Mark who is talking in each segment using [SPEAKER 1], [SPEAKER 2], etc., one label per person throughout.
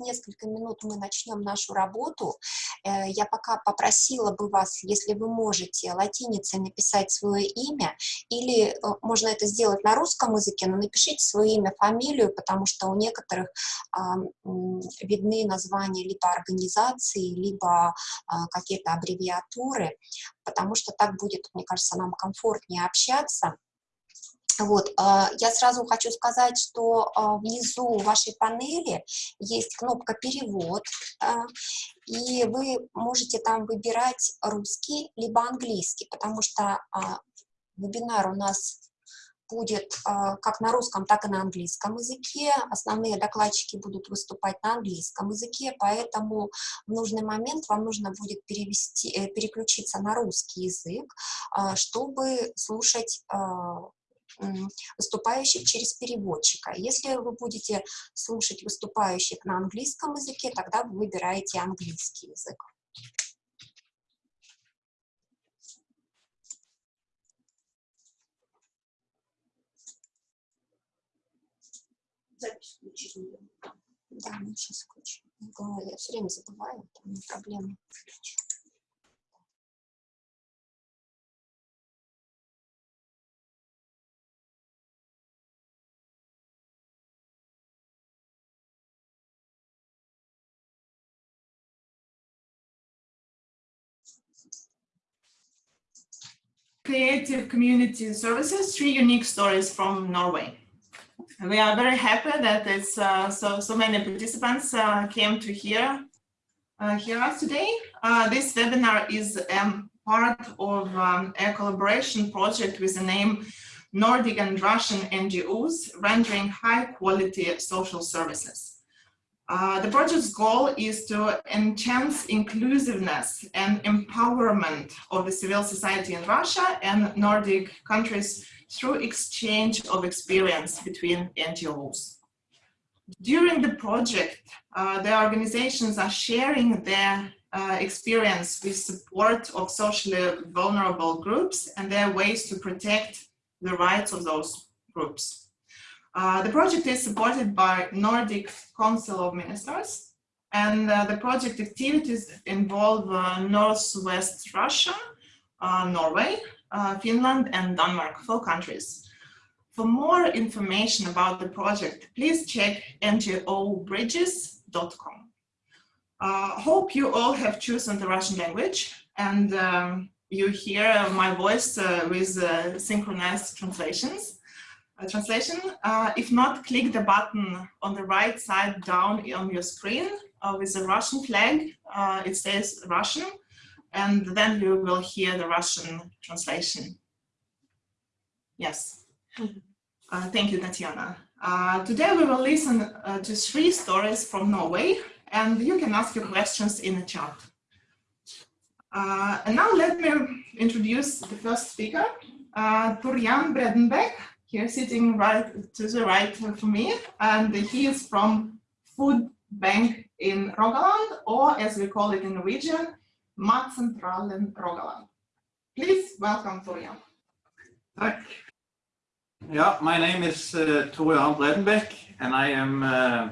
[SPEAKER 1] несколько минут мы начнем нашу работу. Э, я пока попросила бы вас, если вы можете, латиницей написать свое имя, или э, можно это сделать на русском языке, но напишите свое имя, фамилию, потому что у некоторых а, видны названия либо организации, либо а, какие-то аббревиатуры, потому что так будет, мне кажется, нам комфортнее общаться. Вот, а, я сразу хочу сказать, что а, внизу вашей панели есть кнопка «Перевод», а, и вы можете там выбирать русский либо английский, потому что вебинар у нас будет как на русском, так и на английском языке. Основные докладчики будут выступать на английском языке, поэтому в нужный момент вам нужно будет перевести, э, переключиться на русский язык, чтобы слушать выступающих через переводчика. Если вы будете слушать выступающих на английском языке, тогда вы выбираете английский язык. Запись включить. Да, мы сейчас включим. Я все время забываю, там проблема.
[SPEAKER 2] Creative Community Services, three unique stories from Norway. We are very happy that it's uh, so so many participants uh, came to hear uh, hear us today. Uh, this webinar is um, part of um, a collaboration project with the name Nordic and Russian NGOs rendering high quality social services. Uh, the project's goal is to enhance inclusiveness and empowerment of the civil society in Russia and Nordic countries through exchange of experience between NGOs. During the project, uh, the organizations are sharing their uh, experience with support of socially vulnerable groups and their ways to protect the rights of those groups. Uh, the project is supported by Nordic Council of Ministers and uh, the project activities involve uh, Northwest Russia, uh, Norway, uh, Finland and Denmark, four countries. For more information about the project, please check ngobridges.com. hope you all have chosen the Russian language and um, you hear my voice with synchronized translations translation. Uh, if not, click the button on the right side down on your screen uh, with the Russian flag. Uh, it says Russian, and then you will hear the Russian translation. Yes. Uh, thank you, Tatiana. Uh, today we will listen uh, to three stories from Norway, and you can ask your questions in the chat. and now let me introduce the first speaker, uh, Torjan Bredenbeck, here sitting right to the right of me, and he is from Food Bank in Rogaland, or as we call it in Norwegian, Matsentralen Rogaland. Please welcome Torian.
[SPEAKER 3] Tack. Yeah, my name is uh, Torian Bredenbeck, and I am uh,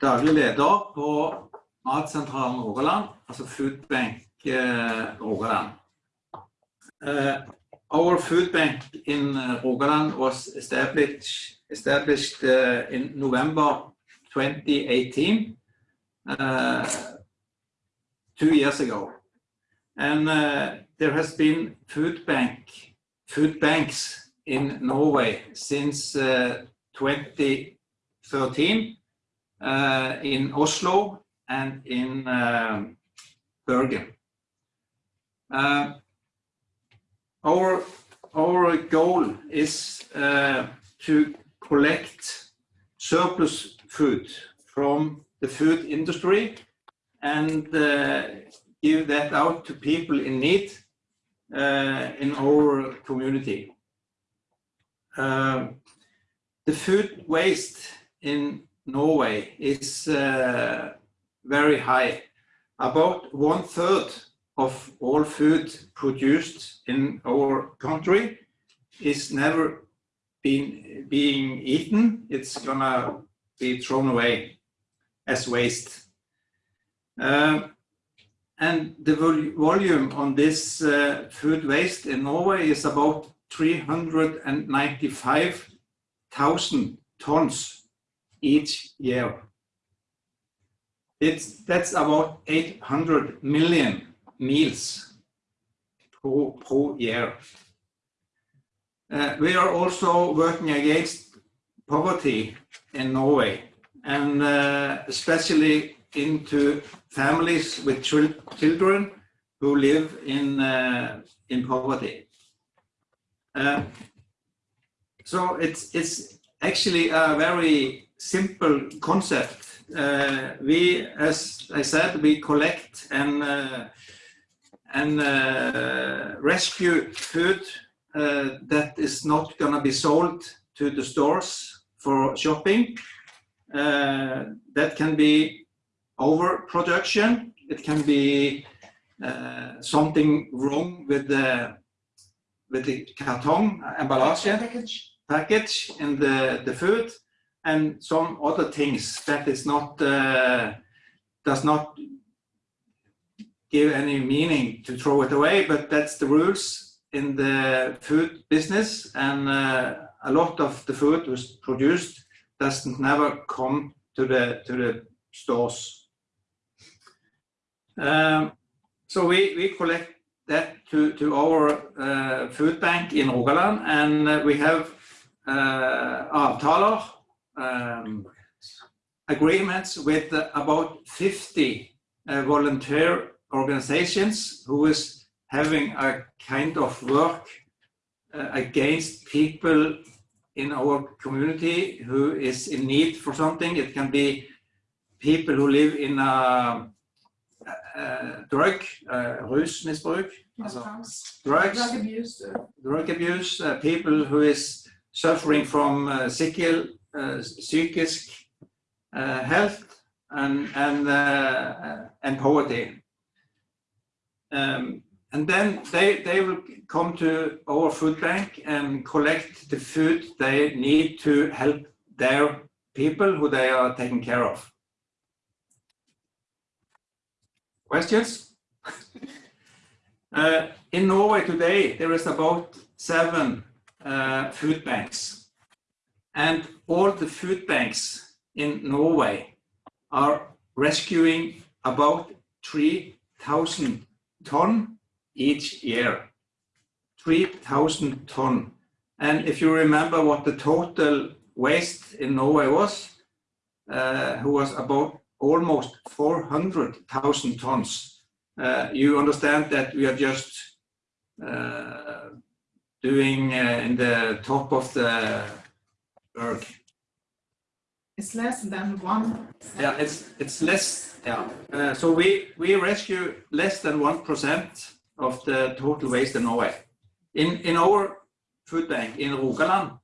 [SPEAKER 3] daglig leder på Matsentralen Rogaland, altså Food Bank uh, Rogaland. Uh, our food bank in uh, Rogaland was established, established uh, in November 2018, uh, two years ago. And uh, there has been food bank, food banks in Norway since uh, 2013 uh, in Oslo and in um, Bergen. Our, our goal is uh, to collect surplus food from the food industry and uh, give that out to people in need uh, in our community. Uh, the food waste in Norway is uh, very high. About one third of all food produced in our country is never been being eaten. It's gonna be thrown away. as waste. Um, and the vol volume on this uh, food waste in Norway is about 395,000 tons each year. It's, that's about 800 million meals per, per year. Uh, we are also working against poverty in Norway and uh, especially into families with children who live in, uh, in poverty. Uh, so it's, it's actually a very simple concept. Uh, we, as I said, we collect and, uh, and uh, rescue food uh, that is not going to be sold to the stores for shopping. Uh, that can be overproduction. It can be uh, something wrong with the with the carton emballage
[SPEAKER 2] Package.
[SPEAKER 3] package in the the food, and some other things that is not uh, does not give any meaning to throw it away. But that's the rules in the food business, and uh, a lot of the food was produced doesn't never come to the to the stores. Um, so we, we collect that to, to our uh, food bank in Rogaland and uh, we have uh, um, agreements with uh, about 50 uh, volunteer organizations who is having a kind of work uh, against people in our community who is in need for something. It can be people who live in a, a drug, uh, rusmisbruk, altså drugs,
[SPEAKER 2] Drug abuse. uh,
[SPEAKER 3] drug abuse, uh, people who is suffering from uh, sickle, uh, uh, health and, and, uh, and poverty. Um, and then they, they will come to our food bank and collect the food they need to help their people who they are taking care of. Questions? Uh, in Norway today, there is about seven uh, food banks. And all the food banks in Norway are rescuing about 3,000 ton each year. 3,000 ton. And if you remember what the total waste in Norway was, uh, who was about almost 400,000 tons. Uh, you understand that we are just uh, doing uh, in the top of the berg.
[SPEAKER 2] It's less than one.
[SPEAKER 3] Yeah, it's it's less. Yeah. Uh, so we we rescue less than one percent of the total waste in Norway. In in our food bank in Rogaland,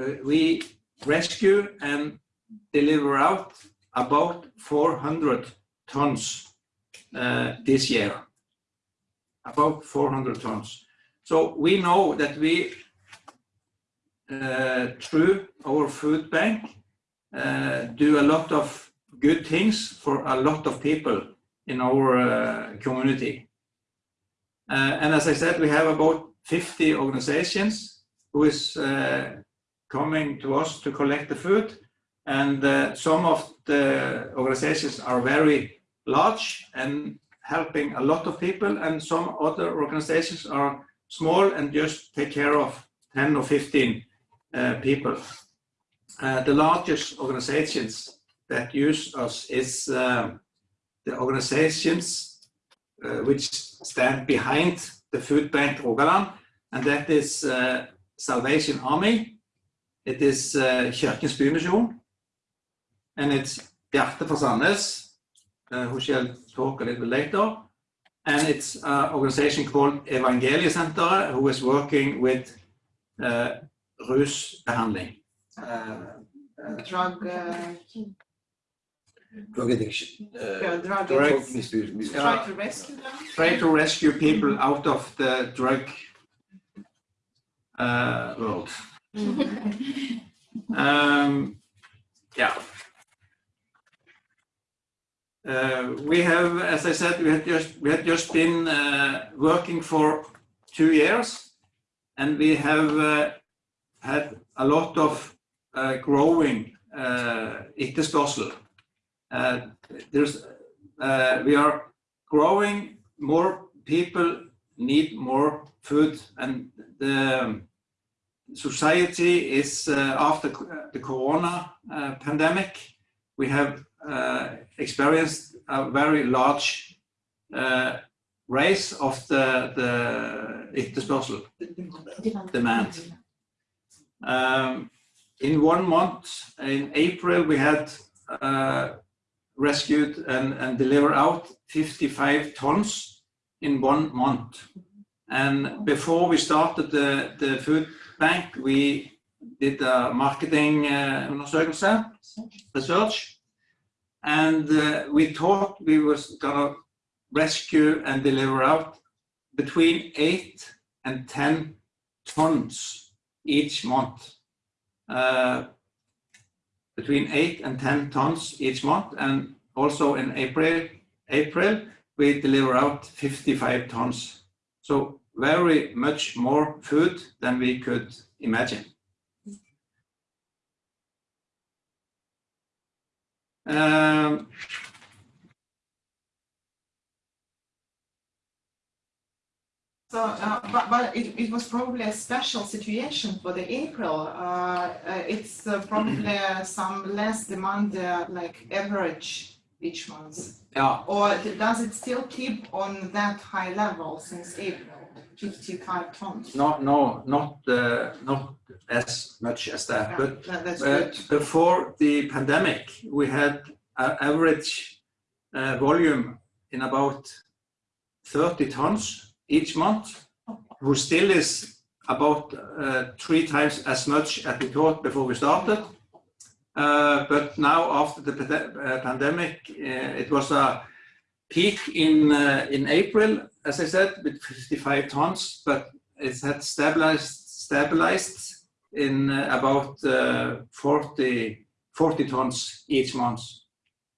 [SPEAKER 3] uh, we rescue and deliver out about 400 tons uh, this year. About 400 tons. So we know that we, uh, through our food bank, uh, do a lot of good things for a lot of people in our uh, community. Uh, and as I said, we have about 50 organizations who is uh, coming to us to collect the food. And uh, some of the organizations are very large and helping a lot of people, and some other organizations are small and just take care of 10 or 15 uh, people. Uh, the largest organizations that use us is um, the organizations uh, which stand behind the food bank Rogaland, and that is uh, Salvation Army, it is uh, Kirkens Bymisjon, and it's Hjertet for Sandnes, uh, who shall talk a little bit later. And it's an organization called Evangelie Center, who is working with uh, rusbehandling. Uh,
[SPEAKER 2] Drug, uh,
[SPEAKER 4] Drug addiction. Uh,
[SPEAKER 2] yeah, drug.
[SPEAKER 3] Drug-
[SPEAKER 4] drug misuse. misuse.
[SPEAKER 2] Try to rescue them.
[SPEAKER 3] try to rescue people out of the drug uh, world. Um, yeah. Uh, we have, as I said, we had just we had just been uh, working for two years, and we have uh, had a lot of uh, growing uh, etterspørsel. Uh, there's uh, we are growing. More people need more food, and the society is uh, after the Corona uh, pandemic. We have uh, experienced a very large uh, raise of the, the etterspørsel demand. Um, in one month, in April, we had uh, rescued and, and delivered out 55 tons in one month. And before we started the, the food bank, we did a marketing uh, research, and uh, we thought we was gonna rescue and deliver out between eight and 10 tons each month. Uh, between eight and 10 tons each month. And also in April, April, we deliver out 55 tons. So very much more food than we could imagine. Um,
[SPEAKER 2] So, uh, but, but it, it was probably a special situation for the April. Uh, uh, it's uh, probably uh, some less demand, uh, like average each month.
[SPEAKER 3] yeah,
[SPEAKER 2] Or does it still keep on that high level since April, 55 tons?
[SPEAKER 3] no, no, not uh, not as much as that,
[SPEAKER 2] Yeah,
[SPEAKER 3] but
[SPEAKER 2] that- That's good.
[SPEAKER 3] before the pandemic, we had an average uh, volume in about 30 tons each month, who still is about uh, three times as much as we thought before we started. Uh, but now after the uh, pandemic, uh, it was a peak in uh, in April, as I said, with 55 tons, but it had stabilized stabilized in about uh, 40, 40 tons each month.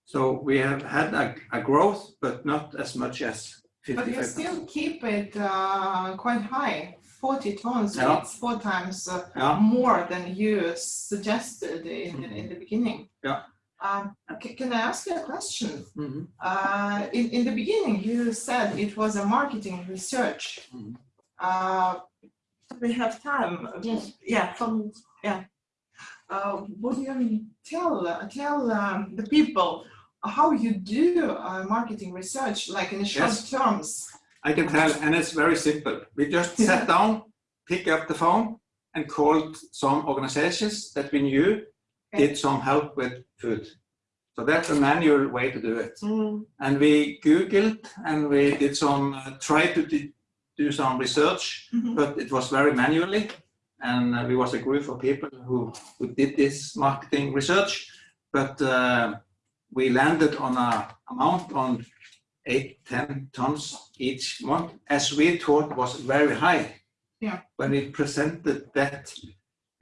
[SPEAKER 3] So we have had a, a growth, but not as much as
[SPEAKER 2] But you
[SPEAKER 3] 55
[SPEAKER 2] still keep it uh, quite high, 40 tons,
[SPEAKER 3] Yeah.
[SPEAKER 2] it's four times uh,
[SPEAKER 3] Yeah.
[SPEAKER 2] more than you suggested in,
[SPEAKER 3] Mhm.
[SPEAKER 2] in the beginning.
[SPEAKER 3] Yeah.
[SPEAKER 2] Um, can I ask you a question?
[SPEAKER 3] Mhm.
[SPEAKER 2] Uh, in, in the beginning, you said it was a marketing research.
[SPEAKER 3] Mhm.
[SPEAKER 2] Uh, we have time.
[SPEAKER 1] Yes.
[SPEAKER 2] Yeah, from, yeah. Uh, would you tell, tell um, the people how you do uh, marketing research, like in short
[SPEAKER 3] Yes.
[SPEAKER 2] terms?
[SPEAKER 3] I can tell, and it's very simple. We just sat down, picked up the phone, and called some organizations that we knew did some help with food. So that's a manual way to do it. And we Googled and we did some, uh, tried to do some research,
[SPEAKER 2] Mhm.
[SPEAKER 3] but it was very manually. And uh, we was a group of people who, who did this marketing research, but uh, we landed on a amount on eight, 10 tons each month, as we thought was very high.
[SPEAKER 2] Yeah.
[SPEAKER 3] When we presented that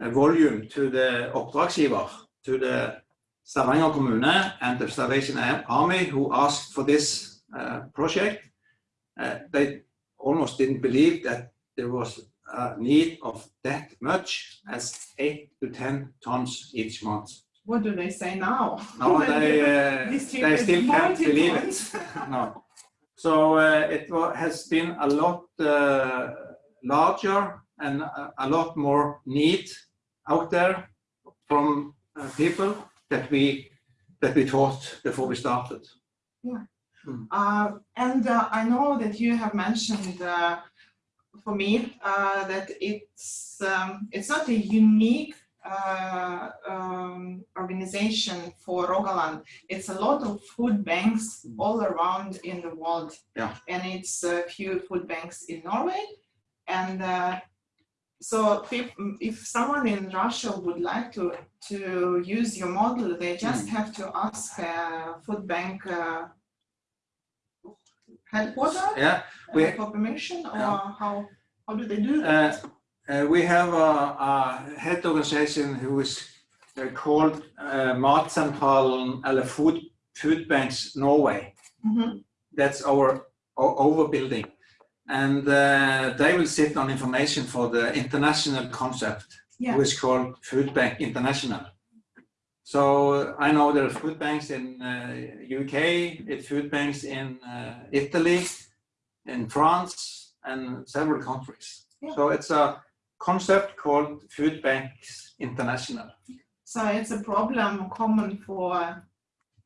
[SPEAKER 3] uh, volume to the oppdragsgiver, to the Stavanger kommune and the Salvation Army who asked for this uh, project, uh, they almost didn't believe that there was a need of that much as eight to 10 tons each month.
[SPEAKER 2] What do they say now?
[SPEAKER 3] No, they, uh, they still can't believe it. No. So uh, it has been a lot uh, larger and a, a lot more need out there from uh, people that we that we thought before we started.
[SPEAKER 2] Uh, and uh, I know that you have mentioned uh, for me uh, that it's um, it's not a unique uh, um, organization for Rogaland. It's a lot of food banks all around in the world.
[SPEAKER 3] Yeah.
[SPEAKER 2] And it's a few food banks in Norway. And uh, so if, if someone in Russia would like to, to use your model, they just have to ask a food bank uh, headquarters
[SPEAKER 3] Yeah,
[SPEAKER 2] uh,
[SPEAKER 3] we-
[SPEAKER 2] for permission or
[SPEAKER 3] Yeah.
[SPEAKER 2] how, how do they do that?
[SPEAKER 3] Uh, we have a, a head organization who is uh, called uh, Matsentralen eller Food Food Banks Norway.
[SPEAKER 2] Mhm.
[SPEAKER 3] That's our o- overbuilding. And uh, they will sit on information for the international concept,
[SPEAKER 2] Yeah.
[SPEAKER 3] which is called Food Bank International. So I know there are food banks in uh, UK, it's food banks in uh, Italy, in France, and several countries.
[SPEAKER 2] Yeah.
[SPEAKER 3] So it's a concept called Food Banks International.
[SPEAKER 2] So it's a problem common for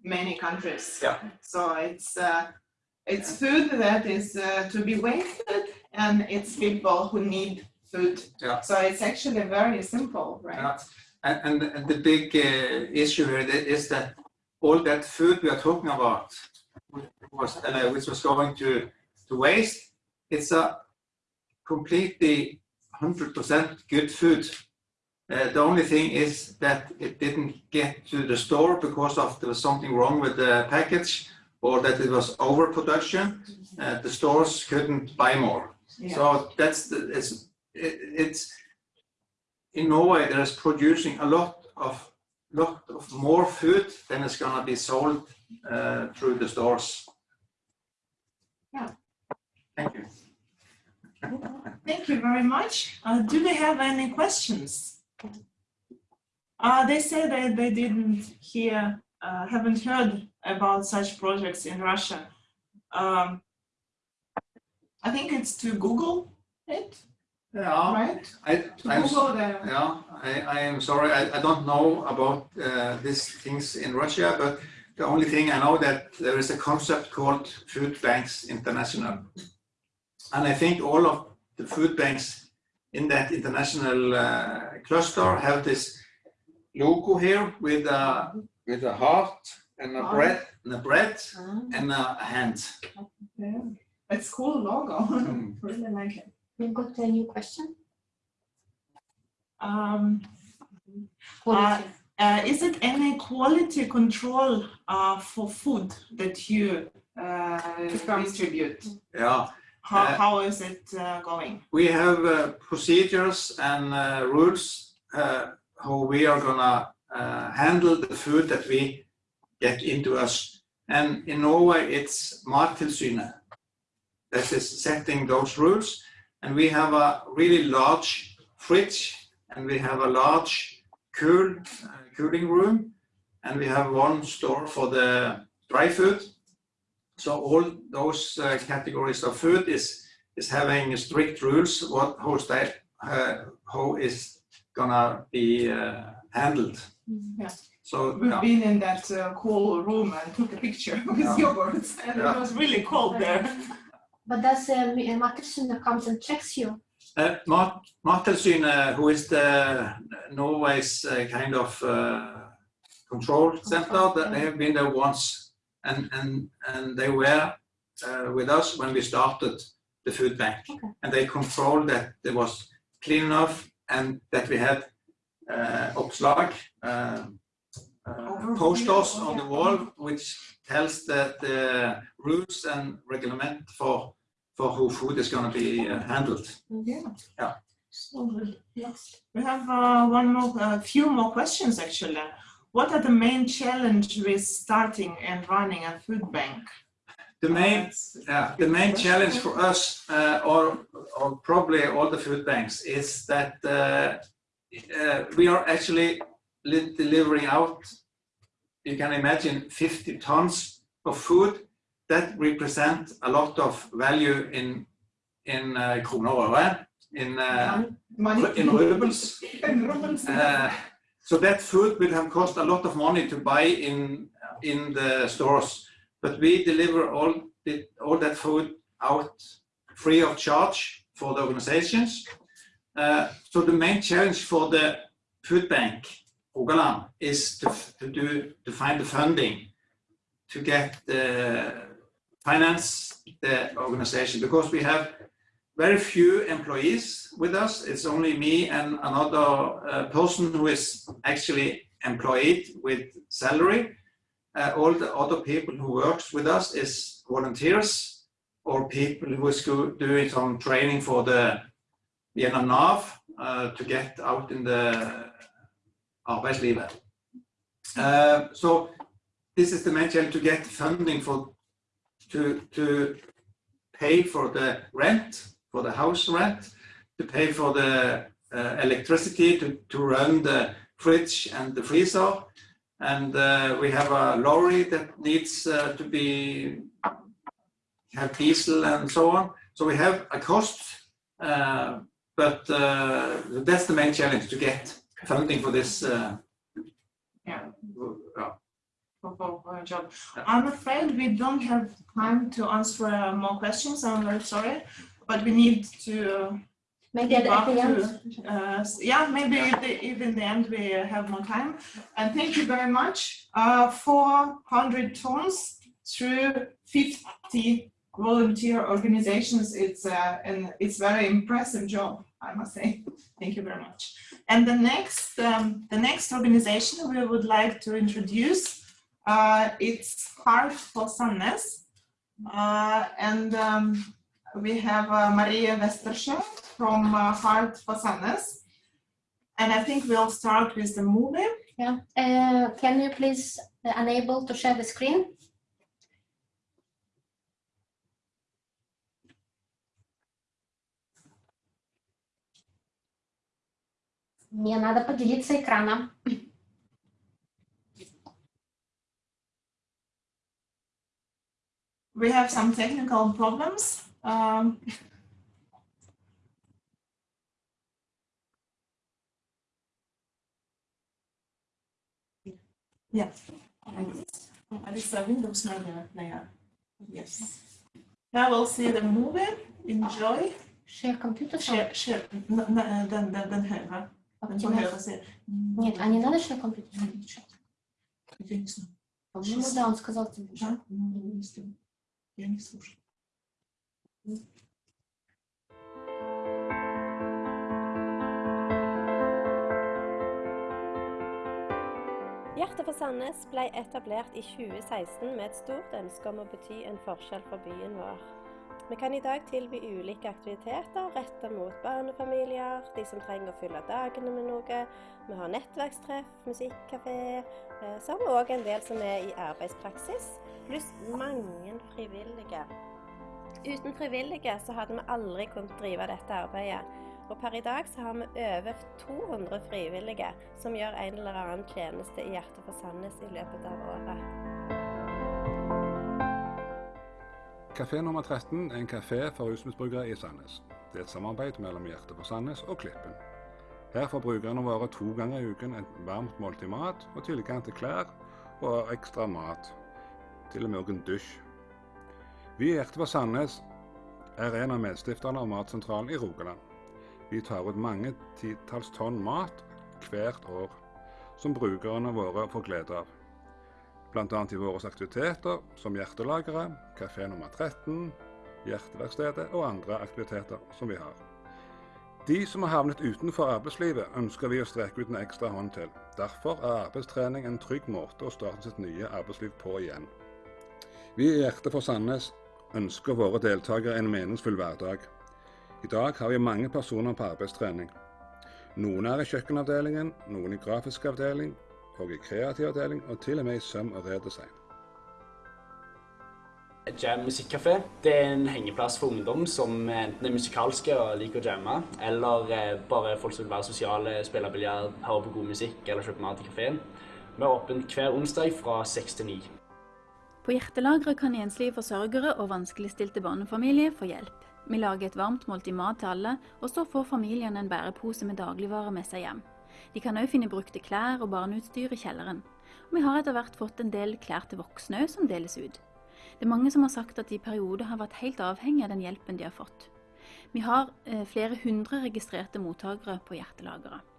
[SPEAKER 2] many countries.
[SPEAKER 3] Yeah.
[SPEAKER 2] So it's uh, it's food that is uh, to be wasted, and it's people who need food.
[SPEAKER 3] Yeah.
[SPEAKER 2] So it's actually very simple, right?
[SPEAKER 3] Yeah. And, and, and the big uh, issue here is that all that food we are talking about, was, uh, which was going to, to waste, it's a completely 100% good food. Uh, the only thing is that it didn't get to the store because of there was something wrong with the package or that it was overproduction. Uh, the stores couldn't buy more.
[SPEAKER 2] Yeah.
[SPEAKER 3] So that's the, it's, it, it's in Norway there is producing a lot of lot of more food than is gonna be sold uh, through the stores.
[SPEAKER 2] Yeah.
[SPEAKER 3] Thank you.
[SPEAKER 2] Thank you very much. Uh, do they have any questions? Uh, they say that they didn't hear, uh, haven't heard about such projects in Russia. Um, I think it's to Google it,
[SPEAKER 3] Yeah,
[SPEAKER 2] right?
[SPEAKER 3] I,
[SPEAKER 2] To
[SPEAKER 3] I'm,
[SPEAKER 2] Google the,
[SPEAKER 3] yeah, I, I am sorry, I, I don't know about uh, these things in Russia, but the only thing I know that there is a concept called Food Banks International. And I think all of the food banks in that international uh, cluster have this logo here with a, with a heart and a
[SPEAKER 2] Ah.
[SPEAKER 3] bread, and a bread and a hand.
[SPEAKER 2] yeah, it's cool logo.
[SPEAKER 3] Mm.
[SPEAKER 2] Really like it.
[SPEAKER 1] We've got a new question.
[SPEAKER 2] Um,
[SPEAKER 1] Quality.
[SPEAKER 2] Uh, is it any quality control uh, for food that you uh, distribute?
[SPEAKER 3] Yeah,
[SPEAKER 2] How,
[SPEAKER 3] Uh,
[SPEAKER 2] how is it uh, going?
[SPEAKER 3] we have uh, procedures and uh, rules uh, how we are gonna uh, handle the food that we get into us. And in Norway, it's Mattilsynet that is setting those rules. And we have a really large fridge and we have a large cool uh, cooling room and we have one store for the dry food. So all those uh, categories of food is is having strict rules what how that uh, how is gonna be uh, handled.
[SPEAKER 2] Yeah.
[SPEAKER 3] So
[SPEAKER 2] We've
[SPEAKER 3] yeah,
[SPEAKER 2] been in that uh, cool room and took a picture with
[SPEAKER 3] Yeah.
[SPEAKER 2] yogurts, and
[SPEAKER 3] Yeah.
[SPEAKER 2] it was really cold there.
[SPEAKER 4] But does uh, Mattilsynet comes and checks you?
[SPEAKER 3] uh, Mat Mattilsynet, who is the Norway's uh, kind of uh, control center, that they have been there once, and and and they were uh, with us when we started the food bank,
[SPEAKER 4] Okay.
[SPEAKER 3] and they controlled that it was clean enough and that we had uh, uppslag, uh, uh, posters on the wall, which tells that the rules and reglement for for how food is going to be uh, handled.
[SPEAKER 2] Yeah.
[SPEAKER 3] Yeah.
[SPEAKER 4] So good. Yes.
[SPEAKER 2] We have uh, one more, a few more questions actually. What are the main challenge with starting and running a food bank?
[SPEAKER 3] The main, yeah, the main challenge for us, uh, or, or probably all the food banks, is that uh, uh, we are actually delivering out, you can imagine 50 tons of food that represent a lot of value in, in uh, kroner in, uh, in rubles.
[SPEAKER 2] In rubles.
[SPEAKER 3] So that food will have cost a lot of money to buy in in the stores, but we deliver all the, all that food out free of charge for the organizations. Uh, so the main challenge for the food bank Rogaland is to, to do to find the funding to get the finance the organization because we have very few employees with us. It's only me and another uh, person who is actually employed with salary. Uh, all the other people who works with us is volunteers or people who is doing some training for the Vienna NAV uh, to get out in the arbeidslivet. Uh, so this is the main challenge to get funding for to to pay for the rent for the house rent, to pay for the uh, electricity to to run the fridge and the freezer, and uh, we have a lorry that needs uh, to be have diesel and so on. So we have a cost, uh, but uh, that's the main challenge to get funding for this. Uh,
[SPEAKER 2] Yeah.
[SPEAKER 3] yeah.
[SPEAKER 2] for, job. I'm afraid we don't have time to answer uh, more questions. I'm very sorry, but we need to. Uh,
[SPEAKER 4] Maybe at, at the end.
[SPEAKER 2] to- uh, yeah, maybe if, the, if in the end we have more time. And thank you very much. Uh, 400 tons through 50 volunteer organizations. It's uh, and it's very impressive job, I must say. Thank you very much. And the next, um, the next organization we would like to introduce, uh, it's Heart for Sandnes. Uh, and um, we have uh, Maria Westerscheld from uh, Heart for Sandnes. And I think we'll start with the movie.
[SPEAKER 4] Yeah. Uh, can you please uh, enable to share the screen? Мне надо поделиться экраном.
[SPEAKER 2] We have some technical problems. Um, yeah. It's a Windows Player. Yes. Now we'll see the movie. Enjoy.
[SPEAKER 4] Share computer.
[SPEAKER 2] Share, share. n- n- Den, den, den högra. Den på högra sidan.
[SPEAKER 4] Нет, а не надо share computer?
[SPEAKER 2] Я не знаю.
[SPEAKER 4] По-моему, да, он сказал тебе.
[SPEAKER 2] Да? Ну, Я не слушаю.
[SPEAKER 5] Hjertet for Sandnes ble etablert i 2016 med et stort ønske om å bety en forskjell for byen vår. Vi kan i dag tilby ulike aktiviteter rettet mot barnefamilier, de som trenger å fylle dagene med noe. Vi har nettverkstreff, musikkafé, eh, vi òg en del som er i arbeidspraksis, pluss mange frivillige. Uten frivillige så hadde vi aldri kunnet drive dette arbeidet. Og per i dag så har vi over 200 frivillige som gjør en eller annen tjeneste i Hjertet for Sandnes i løpet av året.
[SPEAKER 6] Kafé nummer 13 er en kafé for rusmisbrukere i Sandnes. Det er et samarbeid mellom Hjertet for Sandnes og Klippen. Her får brukerne våre to ganger i uken et varmt måltid mat og tilgang til klær og ekstra mat. Til og med en dusj. Vi i Hjertet for Sandnes er en av medstifterne av Matsentralen i Rogaland. Vi tar ut mange titalls tonn mat hvert år, som brukerne våre får glede av bl.a. i våre aktiviteter som hjertelageret, kafé nummer 13, Hjerteverkstedet og andre aktiviteter som vi har. De som har havnet utenfor arbeidslivet, ønsker vi å streke ut en ekstra hånd til. Derfor er arbeidstrening en trygg måte å starte sitt nye arbeidsliv på igjen. Vi i Hjertet for Sandnes ønsker våre deltakere en meningsfull hverdag. I dag har vi mange personer på arbeidstrening. Noen er i kjøkkenavdelingen, noen i grafisk avdeling, og i kreativ avdeling, og til og med i søm og redesign.
[SPEAKER 7] Jam musikkafé det er en hengeplass for ungdom som enten er musikalske og liker å jamme, eller eh, bare folk som vil være sosiale, spille biljard, høre på god musikk eller kjøpe mat i kafeen. Vi er åpent hver onsdag fra seks til ni.
[SPEAKER 8] På Hjertelageret kan enslige forsørgere og vanskeligstilte barnefamilier få hjelp. Vi lager et varmt måltid mat til alle, og så får familien en bærepose med dagligvarer med seg hjem. De kan òg finne brukte klær og barneutstyr i kjelleren. Og vi har etter hvert fått en del klær til voksne òg som deles ut. Det er mange som har sagt at de i perioder har vært helt avhengig av den hjelpen de har fått. Vi har eh, flere hundre registrerte mottakere på Hjertelageret.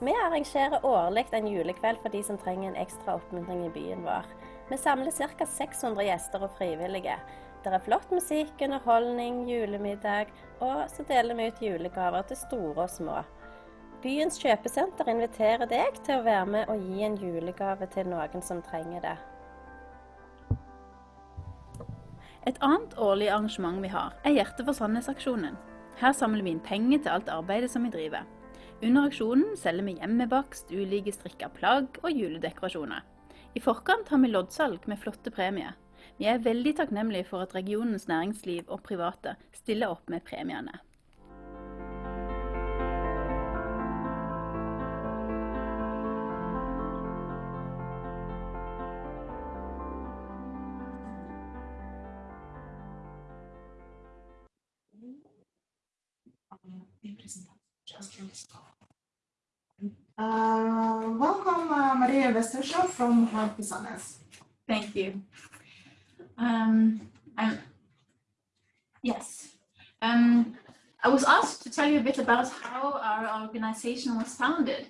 [SPEAKER 5] Vi arrangerer årlig en julekveld for de som trenger en ekstra oppmuntring i byen vår. Vi samler ca. 600 gjester og frivillige. Det er flott musikk, underholdning, julemiddag, og så deler vi ut julegaver til store og små. Byens kjøpesenter inviterer deg til å være med og gi en julegave til noen som trenger det.
[SPEAKER 8] Et annet årlig arrangement vi har, er Hjertet for Sandnes-aksjonen. Her samler vi inn penger til alt arbeidet som vi driver. Under aksjonen selger vi hjemmebakst, ulike strikka plagg og juledekorasjoner. I forkant har vi loddsalg med flotte premier. Vi er veldig takknemlige for at regionens næringsliv og private stiller opp med premiene.
[SPEAKER 2] Uh, welcome, uh, Maria Westershow from for
[SPEAKER 9] Thank you. Um, I'm, yes. Um, I was asked to tell you a bit about how our organization was founded.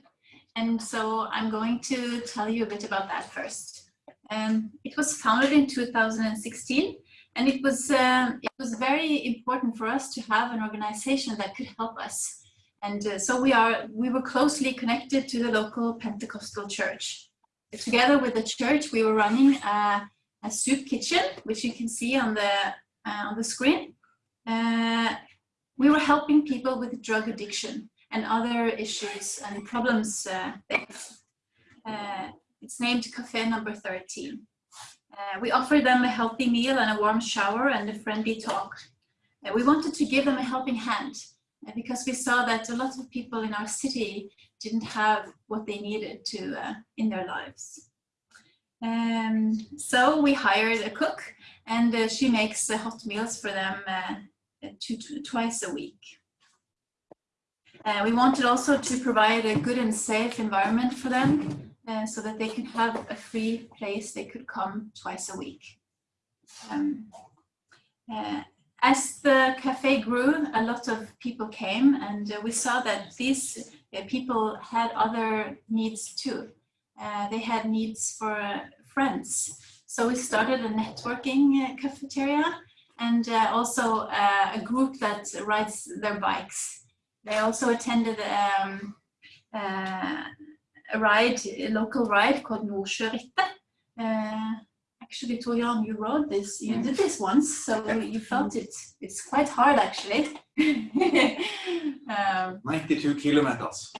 [SPEAKER 9] And so I'm going to tell you a bit about that first. Um, it was founded in 2016 and it was, uh, it was very important for us to have an organization that could help us. And uh, so we are, we were closely connected to the local Pentecostal church. Together with the church, we were running a, a soup kitchen, which you can see on the, uh, on the screen. Uh, we were helping people with drug addiction and other issues and problems. Uh, uh, it's named Cafe Number 13. Uh, we offered them a healthy meal and a warm shower and a friendly talk. We wanted to give them a helping hand uh, because we saw that a lot of people in our city didn't have what they needed to uh, in their lives. Um, so we hired a cook and uh, she makes uh, hot meals for them uh, two, two, twice a week. Uh, we wanted also to provide a good and safe environment for them uh, so that they can have a free place they could come twice a week. Um, uh, as the cafe grew, a lot of people came and uh, we saw that these uh, people had other needs too. Uh, they had needs for friends. So we started a networking cafeteria and also a group that rides their bikes. They also attended um, a ride, a local ride called Nordsjørittet. Actually, Torian, you wrote this, you did this once, so you felt it. It's quite hard, actually. um,
[SPEAKER 3] 92 kilometers.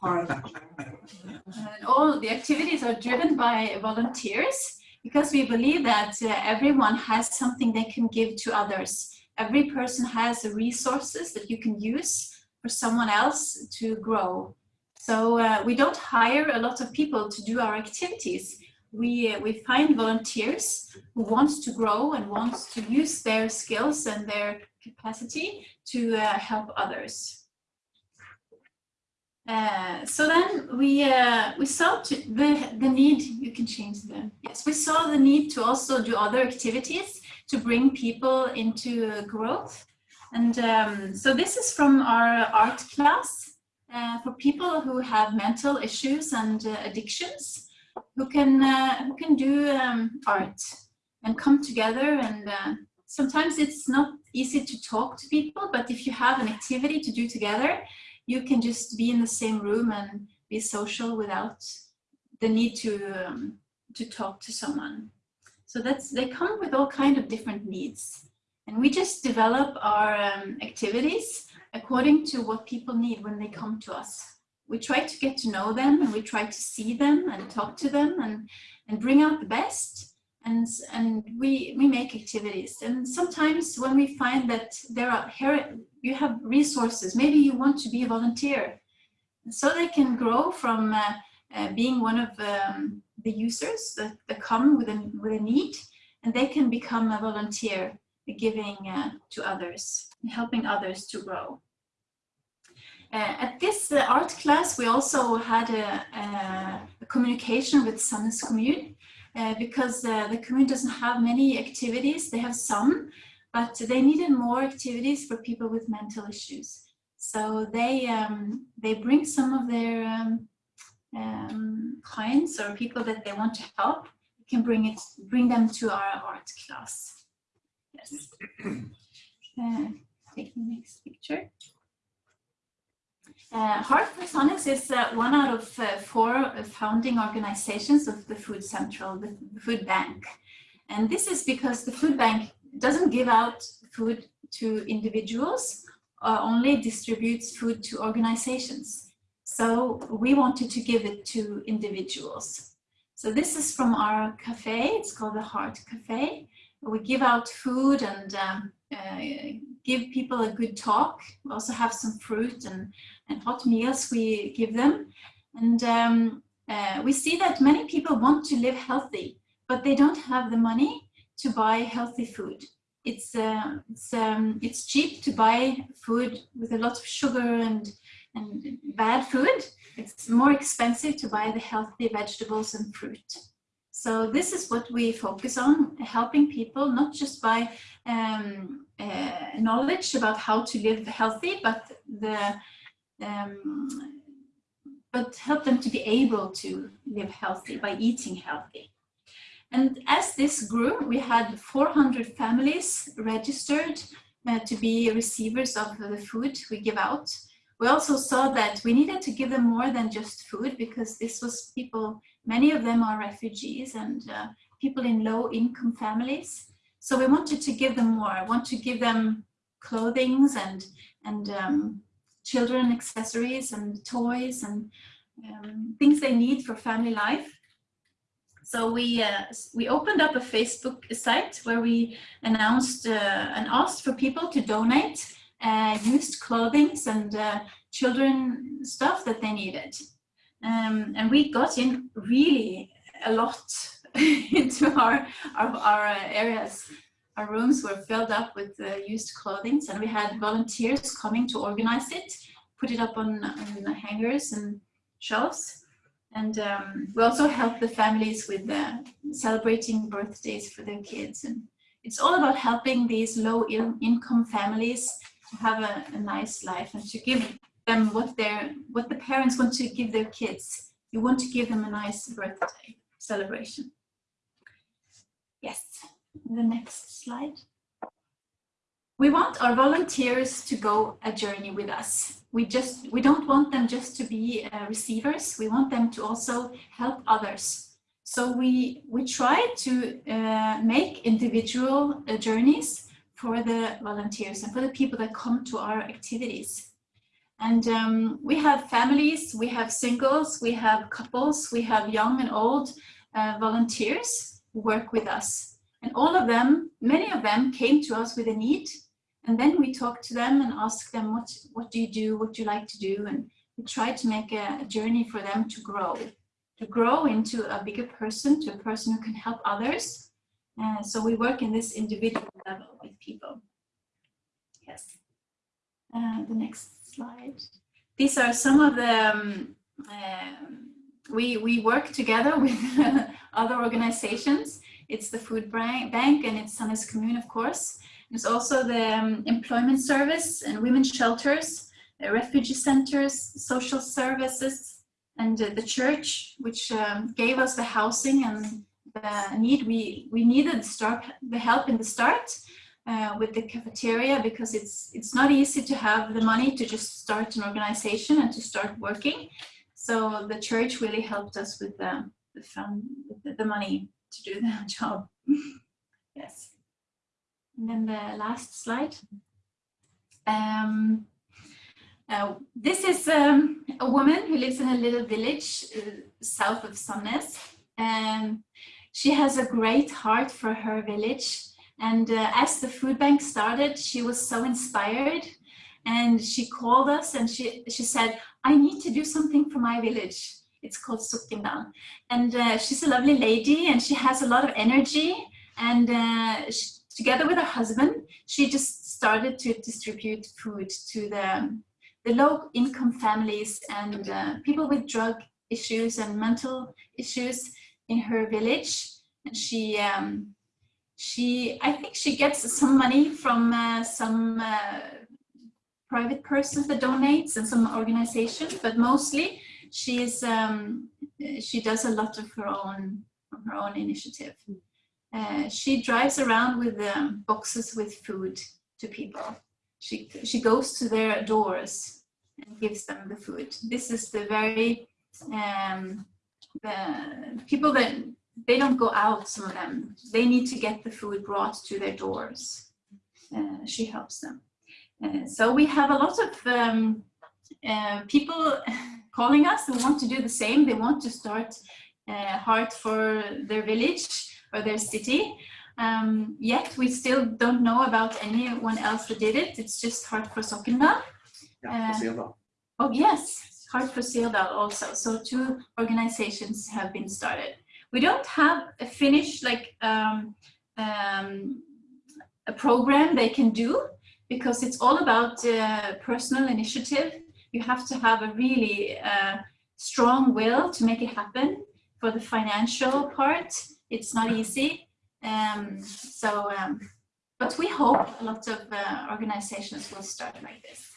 [SPEAKER 9] Hard. and all the activities are driven by volunteers because we believe that uh, everyone has something they can give to others. Every person has resources that you can use for someone else to grow. So uh, we don't hire a lot of people to do our activities. We, uh, we find volunteers who want to grow and want to use their skills and their capacity to uh, help others. Uh, so then we uh, we saw the the need. You can change them yes. We saw the need to also do other activities to bring people into uh, growth, and um, so this is from our art class uh, for people who have mental issues and addictions, who can uh, who can do um, art and come together. And uh, sometimes it's not easy to talk to people, but if you have an activity to do together, you can just be in the same room and be social without the need to um, to talk to someone. So that's they come with all kind of different needs, and we just develop our um, activities according to what people need when they come to us. We try to get to know them and we try to see them and talk to them and, and bring out the best. And, and we, we make activities. And sometimes when we find that there are here, you have resources, maybe you want to be a volunteer. So they can grow from uh, uh, being one of um, the users that, that come with a, with a need and they can become a volunteer giving uh, to others, helping others to grow. Uh, at this uh, art class, we also had a, a, a communication with Sandnes Commune uh, because uh, the commune doesn't have many activities. They have some, but they needed more activities for people with mental issues. So they um, they bring some of their um, um, clients or people that they want to help. We can bring it, bring them to our art class. Yes. Uh, take the next picture. Uh, Heart Sandnes is uh, one out of uh, four founding organizations of the Food Central, the Food Bank. And this is because the Food Bank doesn't give out food to individuals uh, only distributes food to organizations. So we wanted to give it to individuals. So this is from our cafe, it's called the Heart Cafe. We give out food and um, uh, give people a good talk. We also have some fruit and, and hot meals we give them. And um, uh, we see that many people want to live healthy, but they don't have the money to buy healthy food. It's, uh, it's, um, it's cheap to buy food with a lot of sugar and, and bad food. It's more expensive to buy the healthy vegetables and fruit. So this is what we focus on, helping people not just by um, uh, knowledge about how to live healthy, but the um, but help them to be able to live healthy by eating healthy. And as this grew, we had 400 families registered uh, to be receivers of the food we give out. We also saw that we needed to give them more than just food because this was people, many of them are refugees and uh, people in low income families. So we wanted to give them more. I want to give them clothings and, and um, children accessories and toys and um, things they need for family life. So we, uh, we opened up a Facebook site where we announced uh, and asked for people to donate uh, used clothing and uh, children stuff that they needed. Um, and we got in really a lot into our, our, our uh, areas. Our rooms were filled up with uh, used clothing and we had volunteers coming to organize it, put it up on, on hangers and shelves. And um, we also helped the families with uh, celebrating birthdays for their kids. And it's all about helping these low income families to have a, a nice life and to give them what their what the parents want to give their kids. You want to give them a nice birthday celebration. Yes, the next slide. We want our volunteers to go a journey with us we just we don't want them just to be uh, receivers we want them to also help others so we we try to uh, make individual uh, journeys for the volunteers and for the people that come to our activities and um, we have families we have singles we have couples we have young and old uh, volunteers who work with us and all of them many of them came to us with a need and then we talk to them and ask them, what, what do you do? What do you like to do? And we try to make a, a journey for them to grow, to grow into a bigger person, to a person who can help others. And so we work in this individual level with people. Yes. Uh, the next slide. These are some of the, um, uh, we, we work together with other organizations. It's the Food Bank and it's Sandnes Commune, of course. There's also the um, employment service and women's shelters, uh, refugee centers, social services, and uh, the church, which um, gave us the housing and the need. We, we needed start, the help in the start uh, with the cafeteria because it's, it's not easy to have the money to just start an organization and to start working. So the church really helped us with the, the, fund, the, the money to do the job. yes. And then the last slide. Um, uh, this is um, a woman who lives in a little village uh, south of Sandnes. Um, she has a great heart for her village. And uh, as the food bank started, she was so inspired. And she called us and she, she said, I need to do something for my village. It's called Sokndal. And uh, she's a lovely lady and she has a lot of energy. And uh, she, together with her husband, she just started to distribute food to the, the low income families and uh, people with drug issues and mental issues in her village. And she, um, she, I think she gets some money from uh, some uh, private persons that donates and some organizations, but mostly she's, um, she does a lot of her own, her own initiative. Uh, she drives around with um, boxes with food to people. She, she goes to their doors and gives them the food. This is the very, um, the people that, they don't go out, some of them. They need to get the food brought to their doors. Uh, she helps them. Uh, so we have a lot of um, uh, people calling us who want to do the same. They want to start uh, Heart for their village or their city. Um, yet we still don't know about anyone else who did it. It's just Heart for Sokndal.
[SPEAKER 3] For Sirdal.
[SPEAKER 9] Oh yes, Heart for Sirdal also. So two organizations have been started. We don't have a finished like um, um, a program they can do because it's all about uh, personal initiative. You have to have a really uh, strong will to make it happen. For the financial part, it's not easy. Um, so, um, but we hope a lot of uh, organizations will start like this.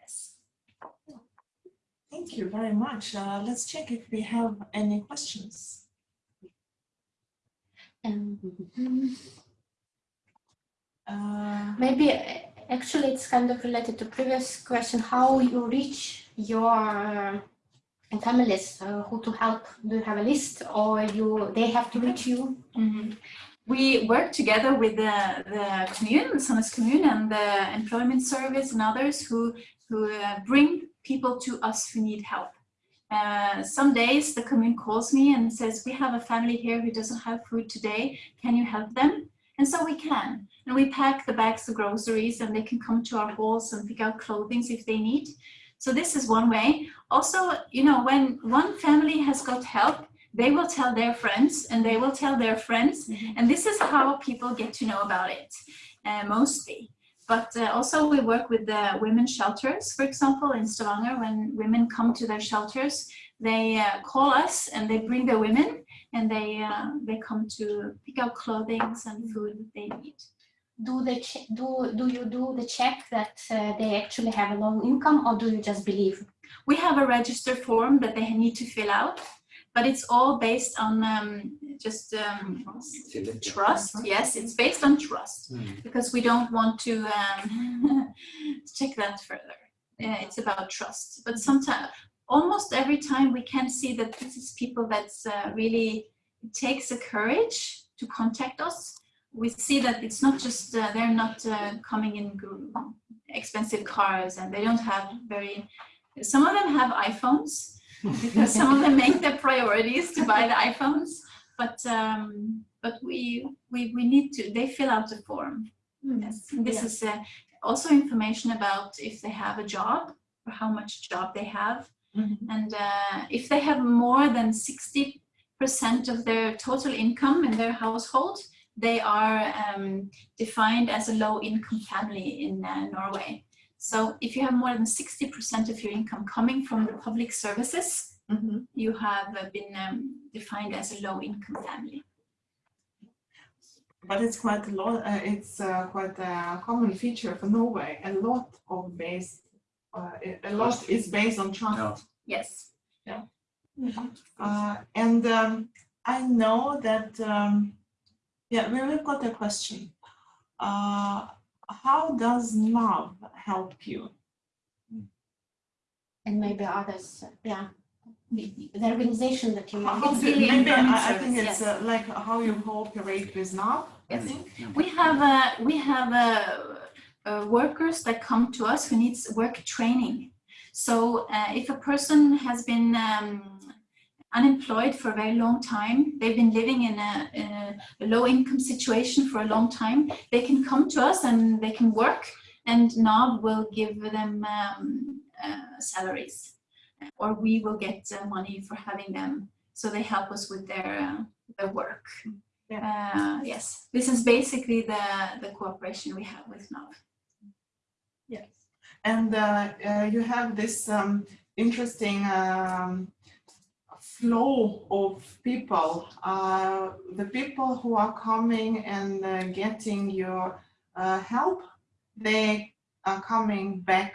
[SPEAKER 9] Yes.
[SPEAKER 2] Thank you very much. Uh, let's check if we have any questions.
[SPEAKER 4] Um,
[SPEAKER 2] Uh,
[SPEAKER 4] maybe actually it's kind of related to previous question, how you reach your uh, families uh, who to help. Do you have a list or you they have to reach you?
[SPEAKER 9] Mhm. We work together with the, the commune, the Sandnes commune and the employment service and others who, who uh, bring people to us who need help. Uh, some days the commune calls me and says, we have a family here who doesn't have food today. Can you help them? And so we can. And we pack the bags of groceries and they can come to our halls and pick out clothing if they need. So this is one way. Also, you know, when one family has got help, they will tell their friends and they will tell their friends. And this is how people get to know about it, uh, mostly. But uh, also we work with the women's shelters, for example, in Stavanger, when women come to their shelters, they uh, call us and they bring their women and they, uh, they come to pick out clothing and food that they need.
[SPEAKER 4] Do they do do you do the check that uh, they actually have a low income or do you just believe?
[SPEAKER 9] We have a register form that they need to fill out, but it's all based on um, just um, trust. Yes, it's based on trust because we don't want to um, check that further. Uh, it's about trust. But sometimes, almost every time, we can see that this is people that's uh, really takes a courage to contact us. We see that it's not just uh, they're not uh, coming in expensive cars and they don't have very. Some of them have iPhones because some of them make their priorities to buy the iPhones. But um, but we we we need to. They fill out the form. Yes, this
[SPEAKER 4] Yeah.
[SPEAKER 9] is uh, also information about if they have a job or how much job they have,
[SPEAKER 2] Mhm.
[SPEAKER 9] and uh, if they have more than sixty percent of their total income in their household, they are um, defined as a low-income family in uh, Norway. So if you have more than sixty percent of your income coming from the public services,
[SPEAKER 2] mhm.
[SPEAKER 9] you have uh, been um, defined as a low-income family.
[SPEAKER 2] But it's quite a lot, uh, it's uh, quite a common feature for Norway. A lot of based, uh, a lot is based on trust.
[SPEAKER 3] Ja.
[SPEAKER 9] Yes.
[SPEAKER 2] Uh, and um, I know that, um, yeah, we- we've got a question. How does love help you?
[SPEAKER 4] And maybe others, yeah. The, the organization that you
[SPEAKER 2] How-
[SPEAKER 4] mentioned.
[SPEAKER 9] It's really
[SPEAKER 2] Maybe I I think it's
[SPEAKER 9] yes.
[SPEAKER 2] uh, like how you cooperate with NAV, I
[SPEAKER 9] Yes.
[SPEAKER 2] think.
[SPEAKER 9] We have uh, we have uh, uh, workers that come to us who needs work training. So uh, if a person has been um, unemployed for a very long time, they've been living in a, in a low income situation for a long time, they can come to us and they can work and NAV will give them um, uh, salaries or we will get uh, money for having them. So they help us with their, uh, their work. Uh, yes, this is basically the, the cooperation we have with NAV.
[SPEAKER 2] Yes. And uh, uh, you have this um, interesting um, flow of people. Uh, the people who are coming and uh, getting your uh, help, they are coming back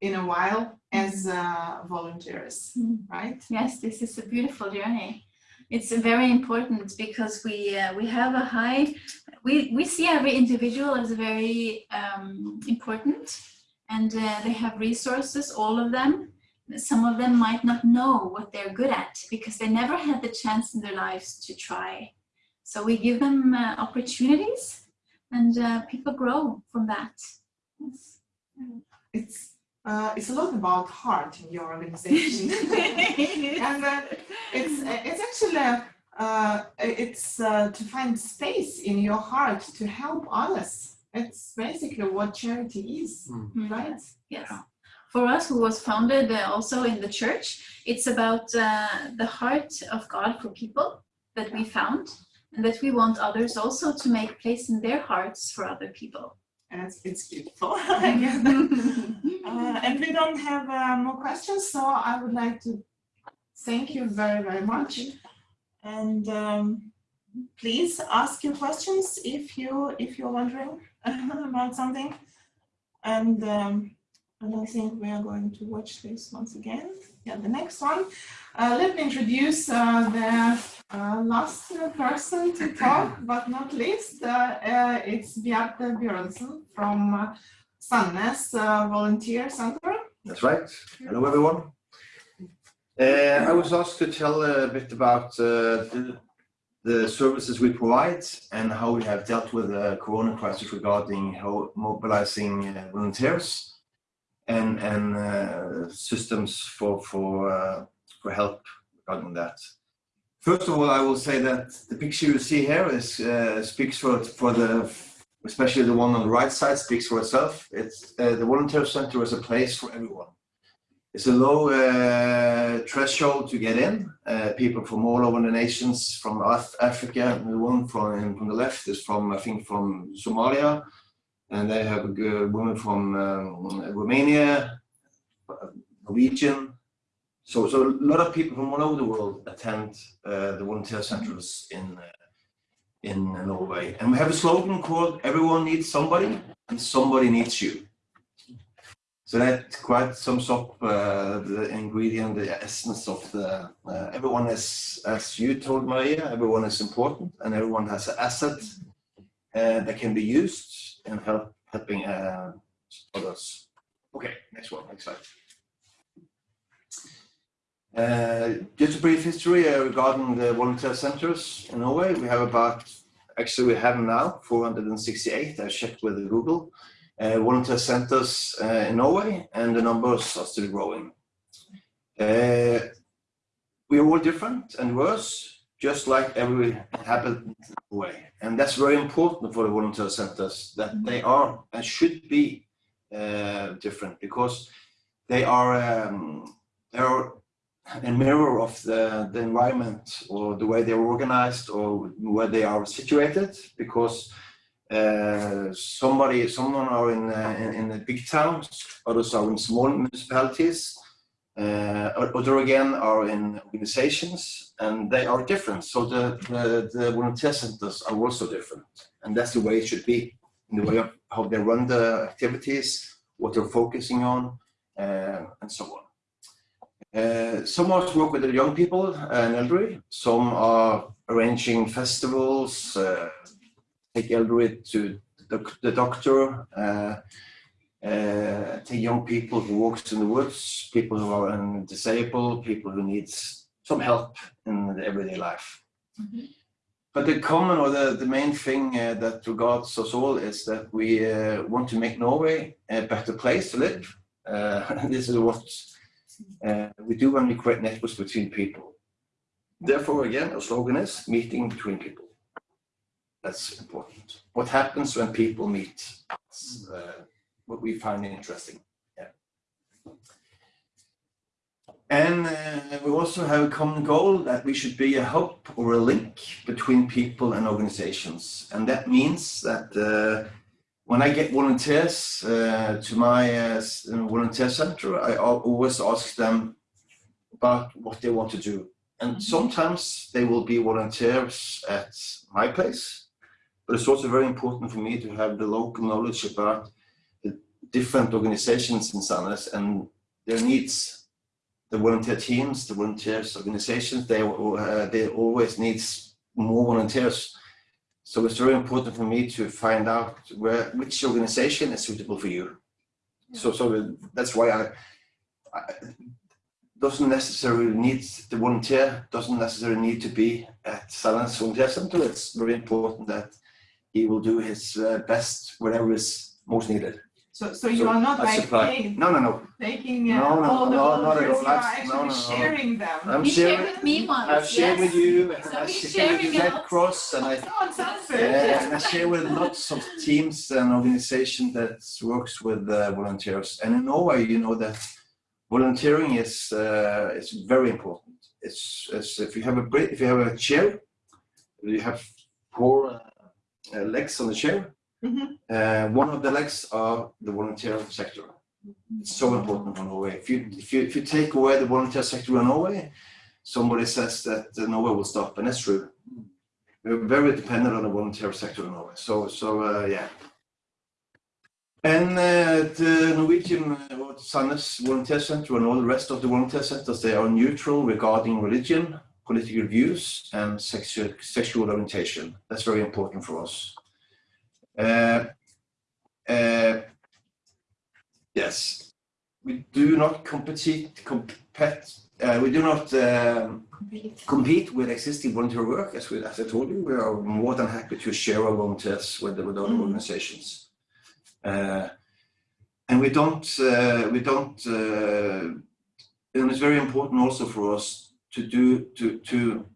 [SPEAKER 2] in a while as uh, volunteers,
[SPEAKER 9] Mhm.
[SPEAKER 2] right?
[SPEAKER 9] Yes, this is a beautiful journey. It's very important because we uh, we have a high we we see every individual as very um, important, and uh, they have resources, all of them. Some of them might not know what they're good at because they never had the chance in their lives to try. So we give them uh, opportunities, and uh, people grow from that. Yes.
[SPEAKER 2] it's uh, it's a lot about heart in your organization, and uh, it's it's actually uh, it's uh, to find space in your heart to help others. It's basically what charity is,
[SPEAKER 9] Mm.
[SPEAKER 2] right?
[SPEAKER 9] Yes. For us, who was founded uh, also in the church, it's about uh, the heart of God for people that we found, and that we want others also to make place in their hearts for other people.
[SPEAKER 2] It's, it's beautiful. Uh, and we don't have uh, more questions, so I would like to thank you very, very much. And um, please ask your questions if you if you're wondering about something. And um, and I think we are going to watch this once again. Yeah, the next one. Uh, let me introduce uh, the uh, last person to talk, but not least. Uh, uh, it's Bjarte Bjørnsen from uh, Sandnes uh, Volunteer Center.
[SPEAKER 10] That's right. Hello, everyone. Uh, I was asked to tell a bit about uh, the, the services we provide and how we have dealt with the corona crisis regarding how mobilizing uh, volunteers and, and uh, systems for, for, uh, for help regarding that. First of all, I will say that the picture you see here is uh, speaks for, for the, especially the one on the right side speaks for itself. It's uh, the volunteer center is a place for everyone. It's a low uh, threshold to get in. Uh, people from all over the nations, from Af Africa, the one from, from the left is from, I think, from Somalia. And they have a woman from um, Romania, Norwegian. So, so a lot of people from all over the world attend uh, the volunteer centers in, uh, in Norway. And we have a slogan called Everyone Needs Somebody and Somebody Needs You. So that quite sums up uh, the ingredient, the essence of the, uh, everyone is, as you told Maria, everyone is important and everyone has an asset uh, that can be used in help, helping uh, others. Okay, next one, next slide. Uh, just a brief history uh, regarding the volunteer centers in Norway. We have about, actually we have now 468, I checked with Google, uh, volunteer centers uh, in Norway and the numbers are still growing. Uh, we are all different and worse, just like every inhabitant way. And that's very important for the volunteer centers, that they are and should be uh, different because they are, um, they are a mirror of the, the environment or the way they're organized or where they are situated because uh, somebody, someone are in, uh, in, in the big towns, others are in small municipalities, uh, other again are in organizations and they are different. So the, the, the volunteer centers are also different and that's the way it should be in the way of how they run the activities, what they're focusing on uh, and so on. Uh, some are work with the young people and elderly. Some are arranging festivals, uh, take elderly to the, the doctor, uh, take young people who walks in the woods, people who are disabled, people who need some help in the everyday life. But the common or the, the main thing uh, that regards us all is that we uh, want to make Norway a better place to live. Uh, this is what uh, we do when we create networks between people. Therefore, again, our slogan is meeting between people. That's important. What happens when people meet? That's uh, what we find interesting. Yeah. And uh, we also have a common goal that we should be a hub or a link between people and organizations. And that means that uh, when I get volunteers uh, to my uh, volunteer center, I always ask them about what they want to do. And sometimes they will be volunteers at my place, but it's also very important for me to have the local knowledge about the different organizations in Sandnes and their needs. The volunteer teams, the volunteers organizations, they, uh, they always need more volunteers so it's very important for me to find out where which organization is suitable for you. So so that's why I, I doesn't necessarily need the volunteer doesn't necessarily need to be at Sandnes Volunteer Center. It's very important that he will do his uh, best wherever is most needed.
[SPEAKER 2] So, so you are not like
[SPEAKER 10] supply-
[SPEAKER 2] taking,
[SPEAKER 10] No, no, no.
[SPEAKER 2] taking uh,
[SPEAKER 10] No, no,
[SPEAKER 2] all the
[SPEAKER 10] no, not at all.
[SPEAKER 2] you are
[SPEAKER 10] That's- no, no, no.
[SPEAKER 2] sharing them.
[SPEAKER 10] I'm
[SPEAKER 9] He shared
[SPEAKER 10] sharing.
[SPEAKER 9] with me once.
[SPEAKER 10] I've shared
[SPEAKER 9] yes.
[SPEAKER 10] with you, and
[SPEAKER 9] So
[SPEAKER 10] I
[SPEAKER 9] he's
[SPEAKER 10] share with
[SPEAKER 9] sharing
[SPEAKER 10] Red. Cross, and I
[SPEAKER 2] Oh, sounds
[SPEAKER 10] Uh, and I share with lots of teams and organizations that works with uh, volunteers. And in Norway, you know that volunteering is uh, is very important. It's, it's if you have a if you have a chair, you have four uh, uh, legs on the chair.
[SPEAKER 2] Mhm.
[SPEAKER 10] Uh, one of the legs are the volunteer sector. It's so important for Norway. If you if you if you take away the volunteer sector in Norway, somebody says that Norway will stop, and that's true. We're very dependent on the volunteer sector in Norway. So, so uh, yeah. And uh, the Norwegian uh, Sandnes Volunteer Center and all the rest of the volunteer centers, they are neutral regarding religion, political views, and sexual sexual orientation. That's very important for us. Uh, uh, yes, we do not compete. compete uh, we do not. Um, compete with existing volunteer work. As, we, as I told you, we are more than happy to share our volunteers with, with other
[SPEAKER 2] Mhm.
[SPEAKER 10] organizations. Uh, and we don't, uh, we don't, uh, and it's very important also for us to do, to, to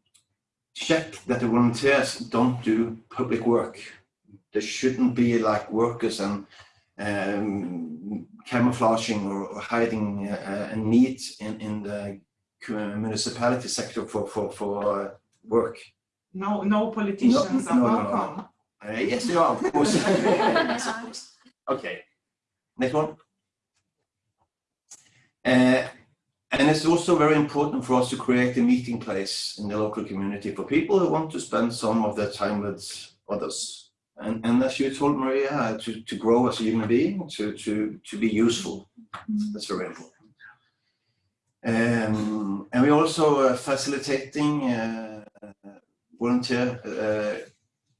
[SPEAKER 10] check that the volunteers don't do public work. They shouldn't be like workers and um, camouflaging or, hiding uh, a need in, in the municipality sector for for for uh, work.
[SPEAKER 2] No, no politicians are
[SPEAKER 10] no, no, no.
[SPEAKER 2] welcome.
[SPEAKER 10] Uh, yes, they are, of course. Yes, of course. Okay, next one. Uh, and it's also very important for us to create a meeting place in the local community for people who want to spend some of their time with others. And, and as you told Maria, to, to grow as a human being, to, to, to be useful. That's very important. Um, and we're also uh, facilitating uh, volunteer uh,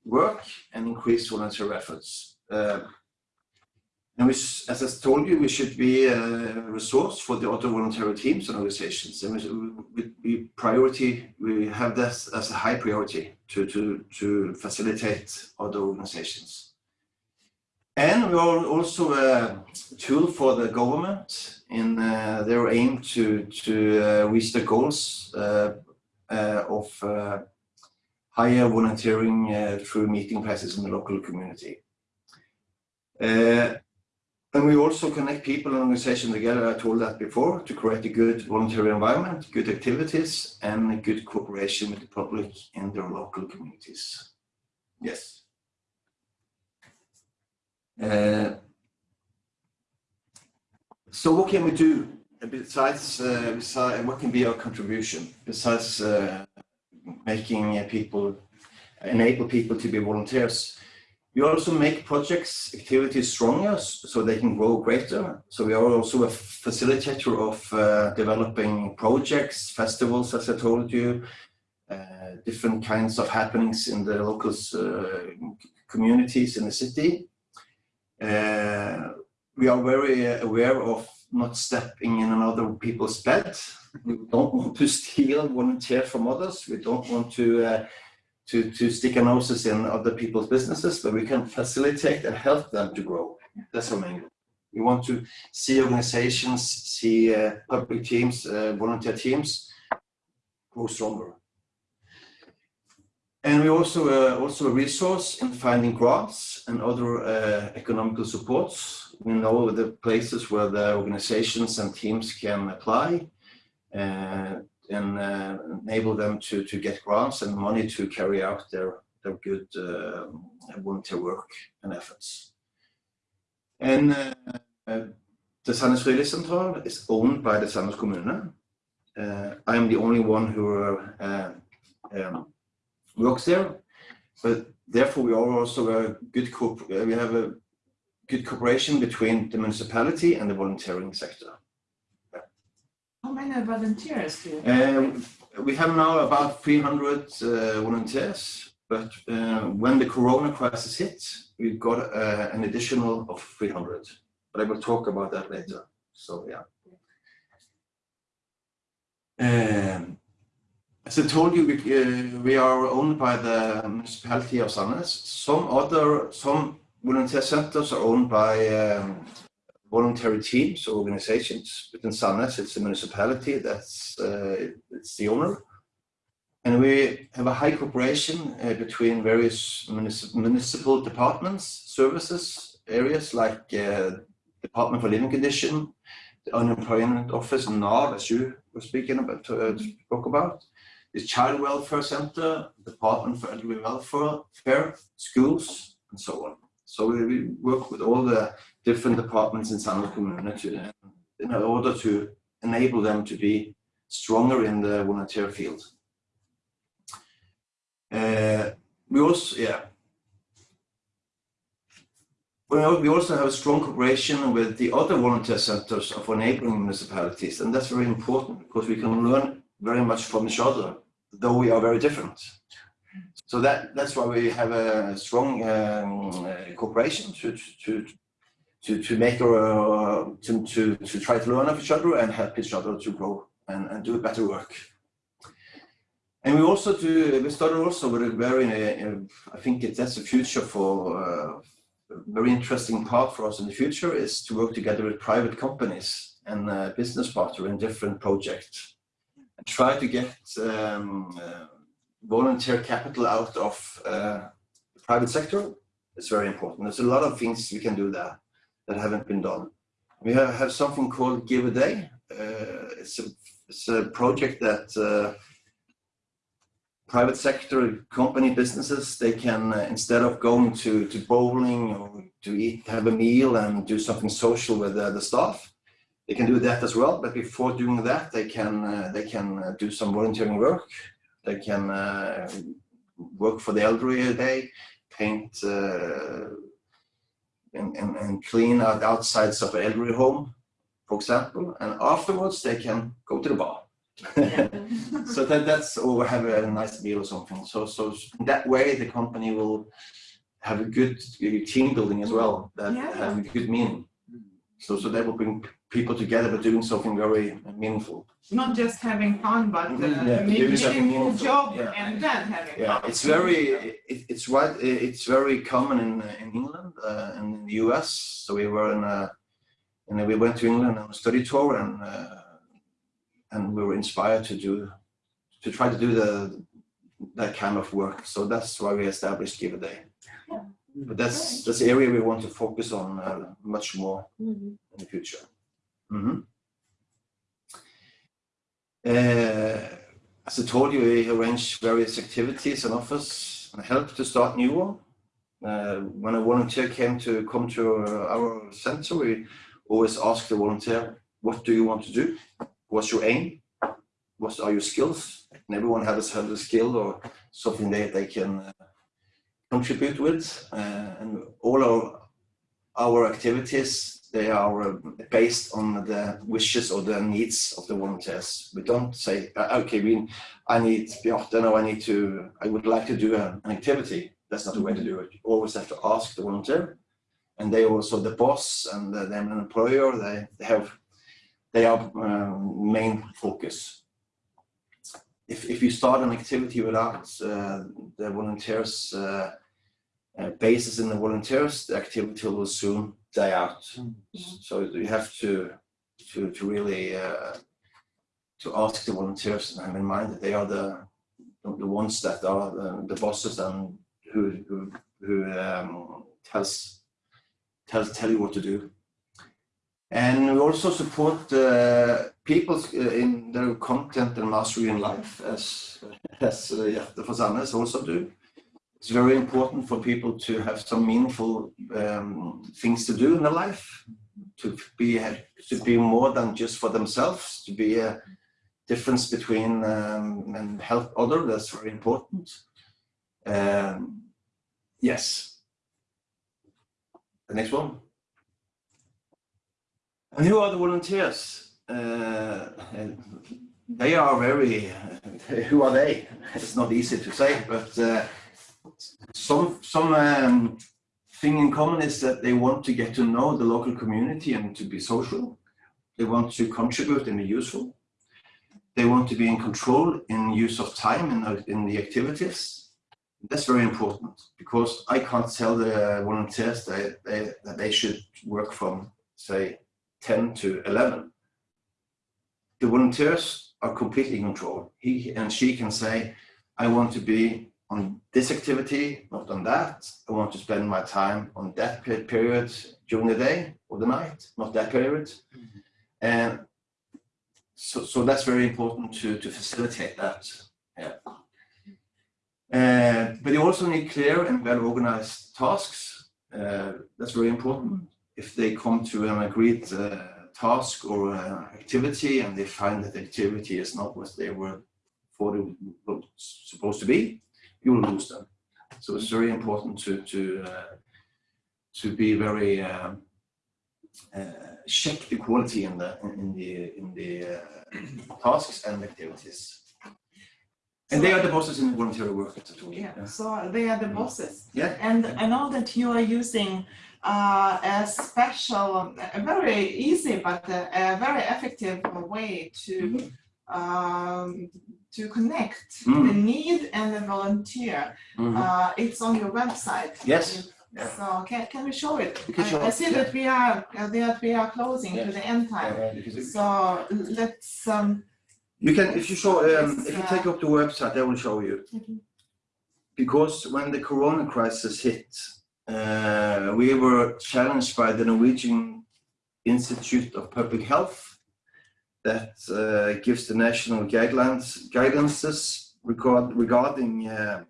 [SPEAKER 10] work and increased volunteer efforts. Uh, and we, as I told you, we should be a resource for the other voluntary teams and organizations. And we, we, we priority, we have that as a high priority to, to, to facilitate other organizations. And we are also a tool for the government in uh, their aim to, to uh, reach the goals uh, uh, of uh, higher volunteering uh, through meeting places in the local community. And we also connect people and organizations together, I told that before, to create a good voluntary environment, good activities, and a good cooperation with the public in their local communities. Yes. Uh, so what can we do besides, uh, besides what can be our contribution besides uh, making uh, people enable people to be volunteers? We also make projects, activities stronger so they can grow greater. So we are also a facilitator of uh, developing projects, festivals, as I told you, uh, different kinds of happenings in the local uh, communities in the city. Uh, we are very aware of not stepping in another people's bed. We don't want to steal volunteer from others. We don't want to uh, to, to stick our noses in other people's businesses, but we can facilitate and help them to grow. That's our main goal. We want to see organizations, see uh, public teams, uh, volunteer teams grow stronger. And we also uh, also a resource in finding grants and other uh, economical supports. We know the places where the organizations and teams can apply. Uh, and uh, enable them to, to get grants and money to carry out their, their good uh, volunteer work and efforts. And uh, uh, the Sandnes Frivillighetsentral is owned by the Sandnes Kommune. Uh, I'm the only one who uh, um, works there, but therefore we are also a good we have a good cooperation between the municipality and the volunteering sector.
[SPEAKER 2] How many volunteers do you
[SPEAKER 10] Um, we have now about 300 uh, volunteers, but uh, when the corona crisis hit, we got uh, an additional of 300. But I will talk about that later. So, yeah. Um, as I told you, we, uh, we are owned by the municipality of Sandnes. Some other, some volunteer centers are owned by um, voluntary teams or organizations. Within Sandnes, it's a municipality that's uh, it's the owner. And we have a high cooperation uh, between various municip municipal departments, services, areas like uh, Department for Living Condition, the Unemployment Office, NAV, as you were speaking about, uh, spoke about, the Child Welfare Center, Department for Elderly Welfare, Fair, schools, and so on. So we work with all the different departments in Sandnes community in order to enable them to be stronger in the volunteer field. Uh, we also, yeah. We also have a strong cooperation with the other volunteer centers of our neighboring municipalities, and that's very important because we can learn very much from each other, though we are very different. So that that's why we have a strong um, uh, cooperation to to to to make uh, to, to to try to learn of each other and help each other to grow and, and do better work. And we also do, we started also with a very, uh, I think it, that's the future for, uh, a very interesting part for us in the future is to work together with private companies and uh, business partners in different projects. And try to get um, uh, volunteer capital out of uh, the private sector. It's very important. There's a lot of things we can do there that haven't been done. We have, have something called Give a Day. Uh, it's, a, it's a project that private sector company businesses they can uh, instead of going to to bowling or to eat have a meal and do something social with uh, the staff they can do that as well but before doing that they can uh, they can uh, do some volunteering work they can uh, work for the elderly a day paint uh, and, and, and clean out outsides of elderly home for example and afterwards they can go to the bar so that that's or have a nice meal or something. So so that way the company will have a good uh, team building as well that
[SPEAKER 2] Yeah.
[SPEAKER 10] have a good meaning. So so that will bring people together but doing something very meaningful.
[SPEAKER 2] Not just having fun, but uh,
[SPEAKER 10] Mhm, yeah,
[SPEAKER 2] making
[SPEAKER 10] doing something
[SPEAKER 2] a
[SPEAKER 10] meaningful,
[SPEAKER 2] job
[SPEAKER 10] yeah.
[SPEAKER 2] and then having
[SPEAKER 10] Yeah,
[SPEAKER 2] fun.
[SPEAKER 10] it's very it, it's right it's very common in in England uh, and in the US. So we were in a and we went to England on a study tour and uh, and we were inspired to do to try to do the that kind of work. So that's why we established Give a Day. Yeah. But that's that's the area we want to focus on uh, much more in the future. Mhm. Uh, as I told you, we arrange various activities and offers and help to start new one. Uh, when a volunteer came to come to our center, we always ask the volunteer, "What do you want to do? What's your aim? What are your skills?" And everyone has has a skill or something that they can uh, contribute with, uh, and all our our activities they are uh, based on the wishes or the needs of the volunteers. We don't say, uh, okay, we, I need Bjarte, no, I need to, I would like to do an activity. That's not the way to do it. You always have to ask the volunteer. And they also, the boss and the, them an employer, they, they have, they are um, main focus. If, if you start an activity without uh, the volunteers uh, uh, basis in the volunteers, the activity will soon die out. So you have to to to really uh, to ask the volunteers and have in mind that they are the the ones that are the, the bosses and who who, who um, tells tells tell you what to do. And we also support uh, people in their content and mastery in life, as as uh, Hjerte for Sandnes also do it's very important for people to have some meaningful um, things to do in their life, to be to be more than just for themselves, to be a difference between um, and help others. That's very important. Um, yes. The next one. And who are the volunteers? Uh, they are very. Who are they? It's not easy to say, but. Uh, some some um, thing in common is that they want to get to know the local community and to be social. They want to contribute and be useful. They want to be in control in use of time in, in the activities. That's very important because I can't tell the volunteers that they, that they should work from, say, 10 to 11. The volunteers are completely in control. He and she can say, I want to be on this activity, not on that. I want to spend my time on that period during the day or the night, not that period. And so, so that's very important to, to facilitate that. Yeah. Uh, but you also need clear and well organized tasks. Uh, that's very important. If they come to an agreed uh, task or activity and they find that the activity is not what they were thought it was supposed to be, you will lose them. So it's very important to to uh, to be very um, uh, check the quality in the in the in the uh, tasks and activities. And they are the bosses in the voluntary work at tool.
[SPEAKER 2] Yeah, so they are the bosses.
[SPEAKER 10] Yeah.
[SPEAKER 2] And I know that you are using uh, a special, a very easy but a, a very effective way to um, to connect the
[SPEAKER 10] Mm.
[SPEAKER 2] need and the volunteer.
[SPEAKER 10] Mhm.
[SPEAKER 2] Uh, it's on your website.
[SPEAKER 10] Yes. Yeah.
[SPEAKER 2] So can, can we show it? I-
[SPEAKER 10] show
[SPEAKER 2] I
[SPEAKER 10] it,
[SPEAKER 2] see
[SPEAKER 10] yeah.
[SPEAKER 2] that we are uh, that we are closing to the end time.
[SPEAKER 10] It-
[SPEAKER 2] So let's um,
[SPEAKER 10] You can, if you show, um, if you
[SPEAKER 2] uh,
[SPEAKER 10] take up the website, I will show you. Because when the Corona crisis hit, uh, we were challenged by the Norwegian Institute of Public Health that uh, gives the national guidelines, guidances regard, regarding uh,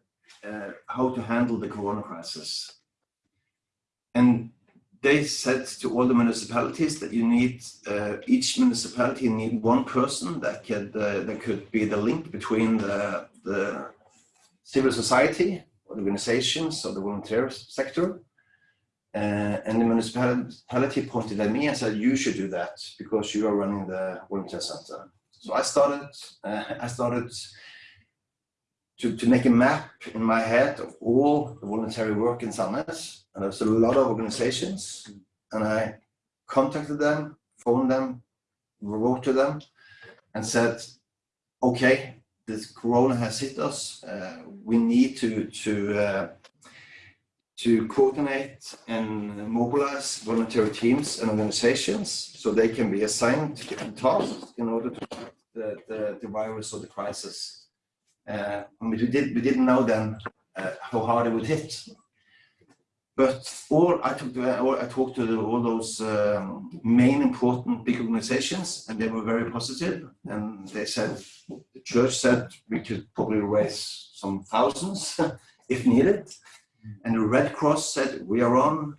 [SPEAKER 10] uh, how to handle the Corona crisis. And they said to all the municipalities that you need uh, each municipality need one person that could uh, that could be the link between the the civil society organizations or the volunteer sector uh, and the municipality pointed at me and said you should do that because you are running the volunteer center so i started uh, i started to, to make a map in my head of all the voluntary work in Sandnes. And there's a lot of organizations. And I contacted them, phoned them, wrote to them, and said, okay, this corona has hit us. Uh, we need to, to, uh, to coordinate and mobilize voluntary teams and organizations so they can be assigned tasks in order to fight the, the, the virus or the crisis. Uh, and we did we didn't know then uh, how hard it would hit. But all I took to, all, I talked to the, all those um, main important big organizations, and they were very positive. And they said the church said we could probably raise some thousands if needed. And the Red Cross said we are on.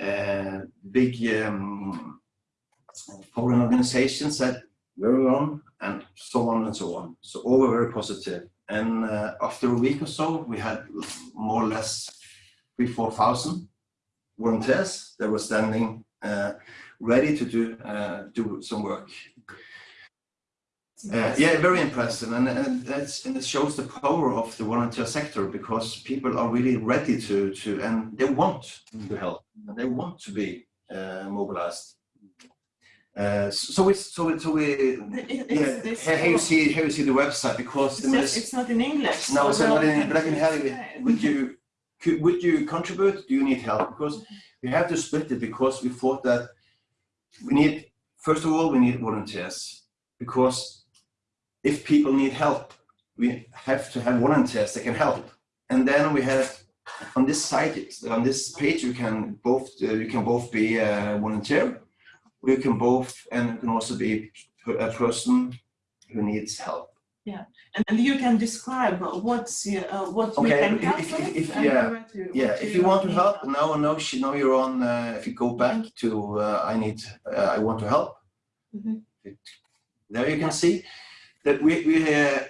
[SPEAKER 10] Uh, big um, foreign organizations said we're on, and so on and so on. So all were very positive. And uh, after a week or so, we had more or less three, four thousand volunteers that were standing uh, ready to do uh, do some work. Uh, yeah, very impressive, and, and that's and it shows the power of the volunteer sector because people are really ready to to and they want to help, and they want to be uh, mobilized. Uh, so we so we so we
[SPEAKER 2] It-
[SPEAKER 10] yeah
[SPEAKER 2] it's- it's-
[SPEAKER 10] here you see here you see the website because
[SPEAKER 2] It's,
[SPEAKER 10] the
[SPEAKER 2] it's not in English.
[SPEAKER 10] no,
[SPEAKER 2] so
[SPEAKER 10] not in, but I can help you. Would you, could, would you contribute? Do you need help? Because we have to split it because we thought that we need, first of all, we need volunteers. Because if people need help, we have to have volunteers that can help. And then we have, on this site, on this page, you can both, uh, you can both be a volunteer. You can both, and you can also be a person who needs help.
[SPEAKER 2] And, and you can describe what's uh, what we
[SPEAKER 10] Okay,
[SPEAKER 2] can
[SPEAKER 10] if-
[SPEAKER 2] help
[SPEAKER 10] if- if-
[SPEAKER 2] and
[SPEAKER 10] yeah,
[SPEAKER 2] you-
[SPEAKER 10] Yeah, if you want to
[SPEAKER 2] need
[SPEAKER 10] help, now now she now you're on. Uh, if you go back to uh, I need uh, I want to help.
[SPEAKER 2] Mhm.
[SPEAKER 10] There you can see that we we uh,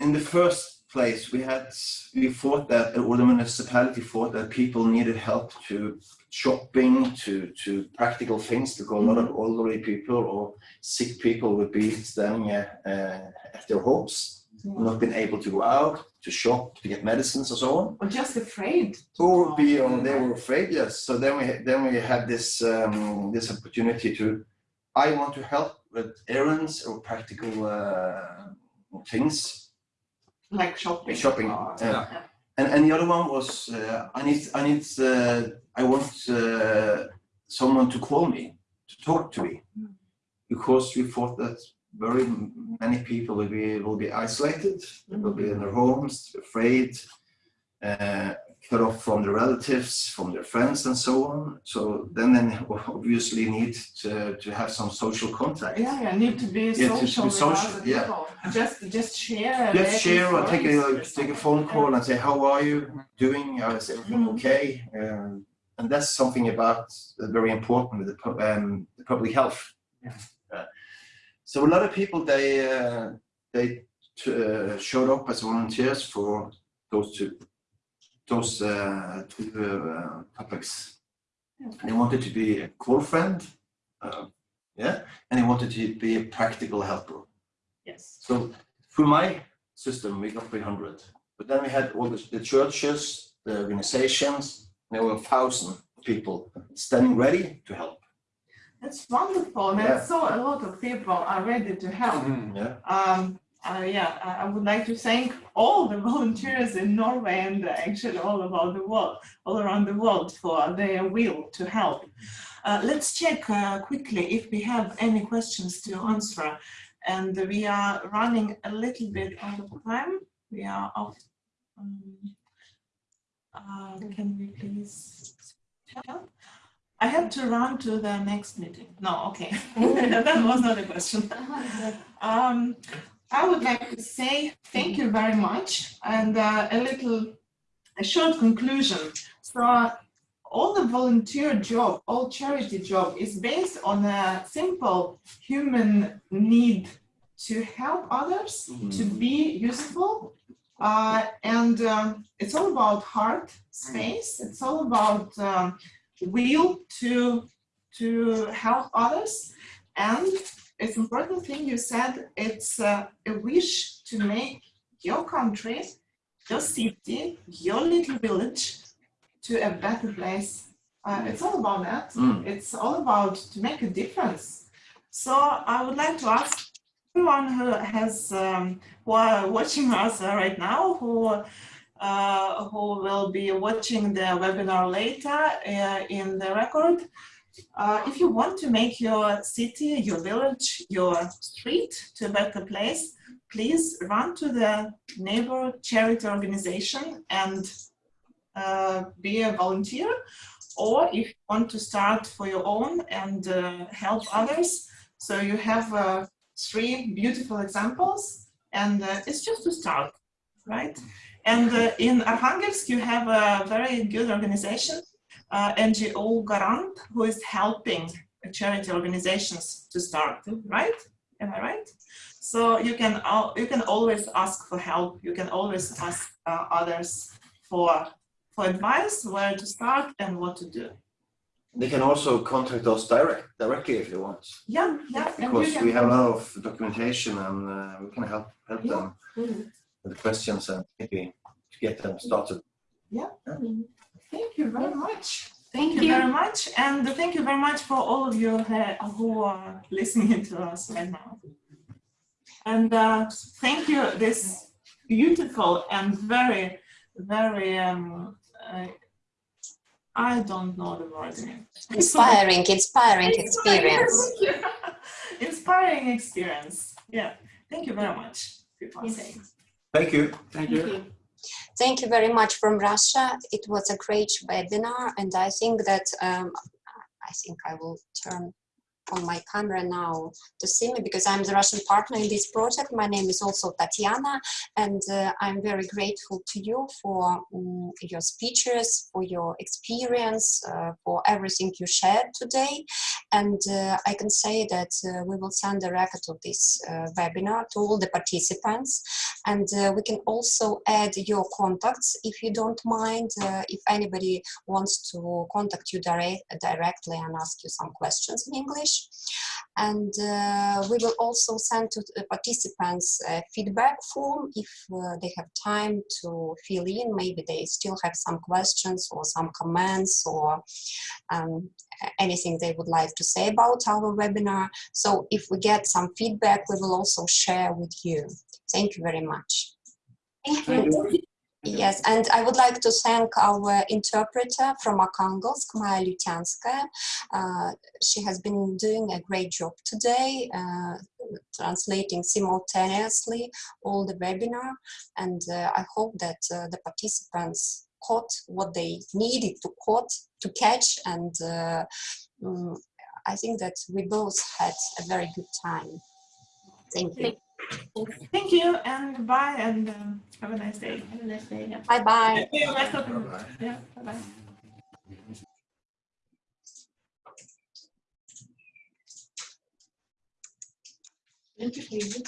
[SPEAKER 10] in the first place we had we thought that or the municipality thought that people needed help to shopping to to practical things because a lot of elderly people or sick people would be standing uh, uh, at their homes, not being able to go out to shop to get medicines or so on.
[SPEAKER 2] Or just afraid.
[SPEAKER 10] or be on they were afraid yes. So then we then we had this um, this opportunity to i want to help with errands or practical uh, things?
[SPEAKER 2] Like shopping.
[SPEAKER 10] shopping
[SPEAKER 2] or-
[SPEAKER 10] yeah. and and the other one was uh, i need i need uh, i want uh, someone to call me to talk to me. Because we thought that very many people will be will be isolated, will be in their homes, afraid, uh, cut off from their relatives, from their friends, and so on. So then, then obviously need to, to have some social contact.
[SPEAKER 2] Yeah, yeah, need to be
[SPEAKER 10] Yeah, to- to
[SPEAKER 2] social
[SPEAKER 10] be social, yeah.
[SPEAKER 2] people. Just, just share.
[SPEAKER 10] Just share or take a
[SPEAKER 2] stories.
[SPEAKER 10] take a phone call and say, "How are you doing? Is everything
[SPEAKER 2] Mhm.
[SPEAKER 10] okay?" Um, and that's something about uh, very important with the, um, the public health. Uh, so a lot of people they uh, they uh, showed up as volunteers for those two those uh, two uh, topics. They wanted to be a cool friend, uh, yeah, and they wanted to be a practical helper.
[SPEAKER 2] Yes.
[SPEAKER 10] So through my system, we got 300. But then we had all the, the churches, the organizations, there were a thousand people standing ready to help.
[SPEAKER 2] That's wonderful.
[SPEAKER 10] Yeah.
[SPEAKER 2] That's so a lot of people are ready to help.
[SPEAKER 10] Yeah.
[SPEAKER 2] Um, uh, yeah, I would like to thank all the volunteers in Norway and actually all about the world, all around the world for their will to help. Uh, let's check uh, quickly if we have any questions to answer. And we are running a little bit out of time. We are off. Um, uh, can we please tell? I have to run to the next meeting. No, okay. that was not a question. Um, I would like to say thank you very much and uh, a little, a short conclusion. So all the volunteer job, all charity job is based on a simple human need to help others, to be useful. Uh, and um, it's all about heart space. It's all about um, will to, to help others. And it's important thing you said, it's uh, a wish to make your country, your city, your little village to a better place. Uh, it's all about that.
[SPEAKER 10] Mm.
[SPEAKER 2] It's all about to make a difference. So I would like to ask everyone who has um, who are watching us right now, who uh, who will be watching the webinar later uh, in the record. Uh, if you want to make your city, your village, your street to a better place, please run to the neighbor charity organization and uh, be a volunteer. Or if you want to start for your own and uh, help others, so you have uh, three beautiful examples, and uh, it's just to start, right? And uh, in Arkhangelsk, you have a very good organization, uh, NGO Garant, who is helping charity organizations to start, right? Am I right? So you can al- you can always ask for help. You can always ask uh, others for for advice, where to start and what to do.
[SPEAKER 10] They can also contact us direct directly if they want,
[SPEAKER 2] Yeah, yeah.
[SPEAKER 10] because we have a lot of documentation and uh, we can help help
[SPEAKER 2] Yeah.
[SPEAKER 10] them
[SPEAKER 2] Mhm.
[SPEAKER 10] with the questions and maybe to get them started.
[SPEAKER 2] Thank you very much.
[SPEAKER 9] Thank
[SPEAKER 2] you
[SPEAKER 9] you.
[SPEAKER 2] very much, and thank you very much for all of you who are listening to us right now. And uh, thank you, this beautiful and very, very, um, uh, I don't know the word.
[SPEAKER 1] Inspiring, inspiring experience.
[SPEAKER 2] Inspiring experience. Yeah. Thank you very much.
[SPEAKER 10] Thank you.
[SPEAKER 3] Thank you.
[SPEAKER 1] Thank you very much from Russia. It was a great webinar, and I think that um, I think I will turn on my camera now to see me because I'm the Russian partner in this project. My name is also Tatiana, and uh, I'm very grateful to you for um, your speeches, for your experience, uh, for everything you shared today. And uh, I can say that uh, we will send a record of this uh, webinar to all the participants. And uh, we can also add your contacts if you don't mind, if anybody wants to contact you direct, directly and ask you some questions in English. And uh, we will also send to the participants a feedback form if uh, they have time to fill in. Maybe they still have some questions or some comments or um, anything they would like to say about our webinar. So if we get some feedback, we will also share with you. Thank you very much.
[SPEAKER 10] Thank you.
[SPEAKER 1] Yes, and I would like to thank our interpreter from Arkhangelsk, Maya Lutyanskaya. Uh, she has been doing a great job today, uh, translating simultaneously all the webinar. And uh, I hope that uh, the participants caught what they needed to caught to catch. And mm, I think that we both had a very good time. Thank you.
[SPEAKER 2] Thank you and goodbye and um, have a nice day.
[SPEAKER 4] Have a nice day. yeah.
[SPEAKER 1] Bye bye.
[SPEAKER 2] See you rest of Yeah, bye-bye.
[SPEAKER 4] Thank you.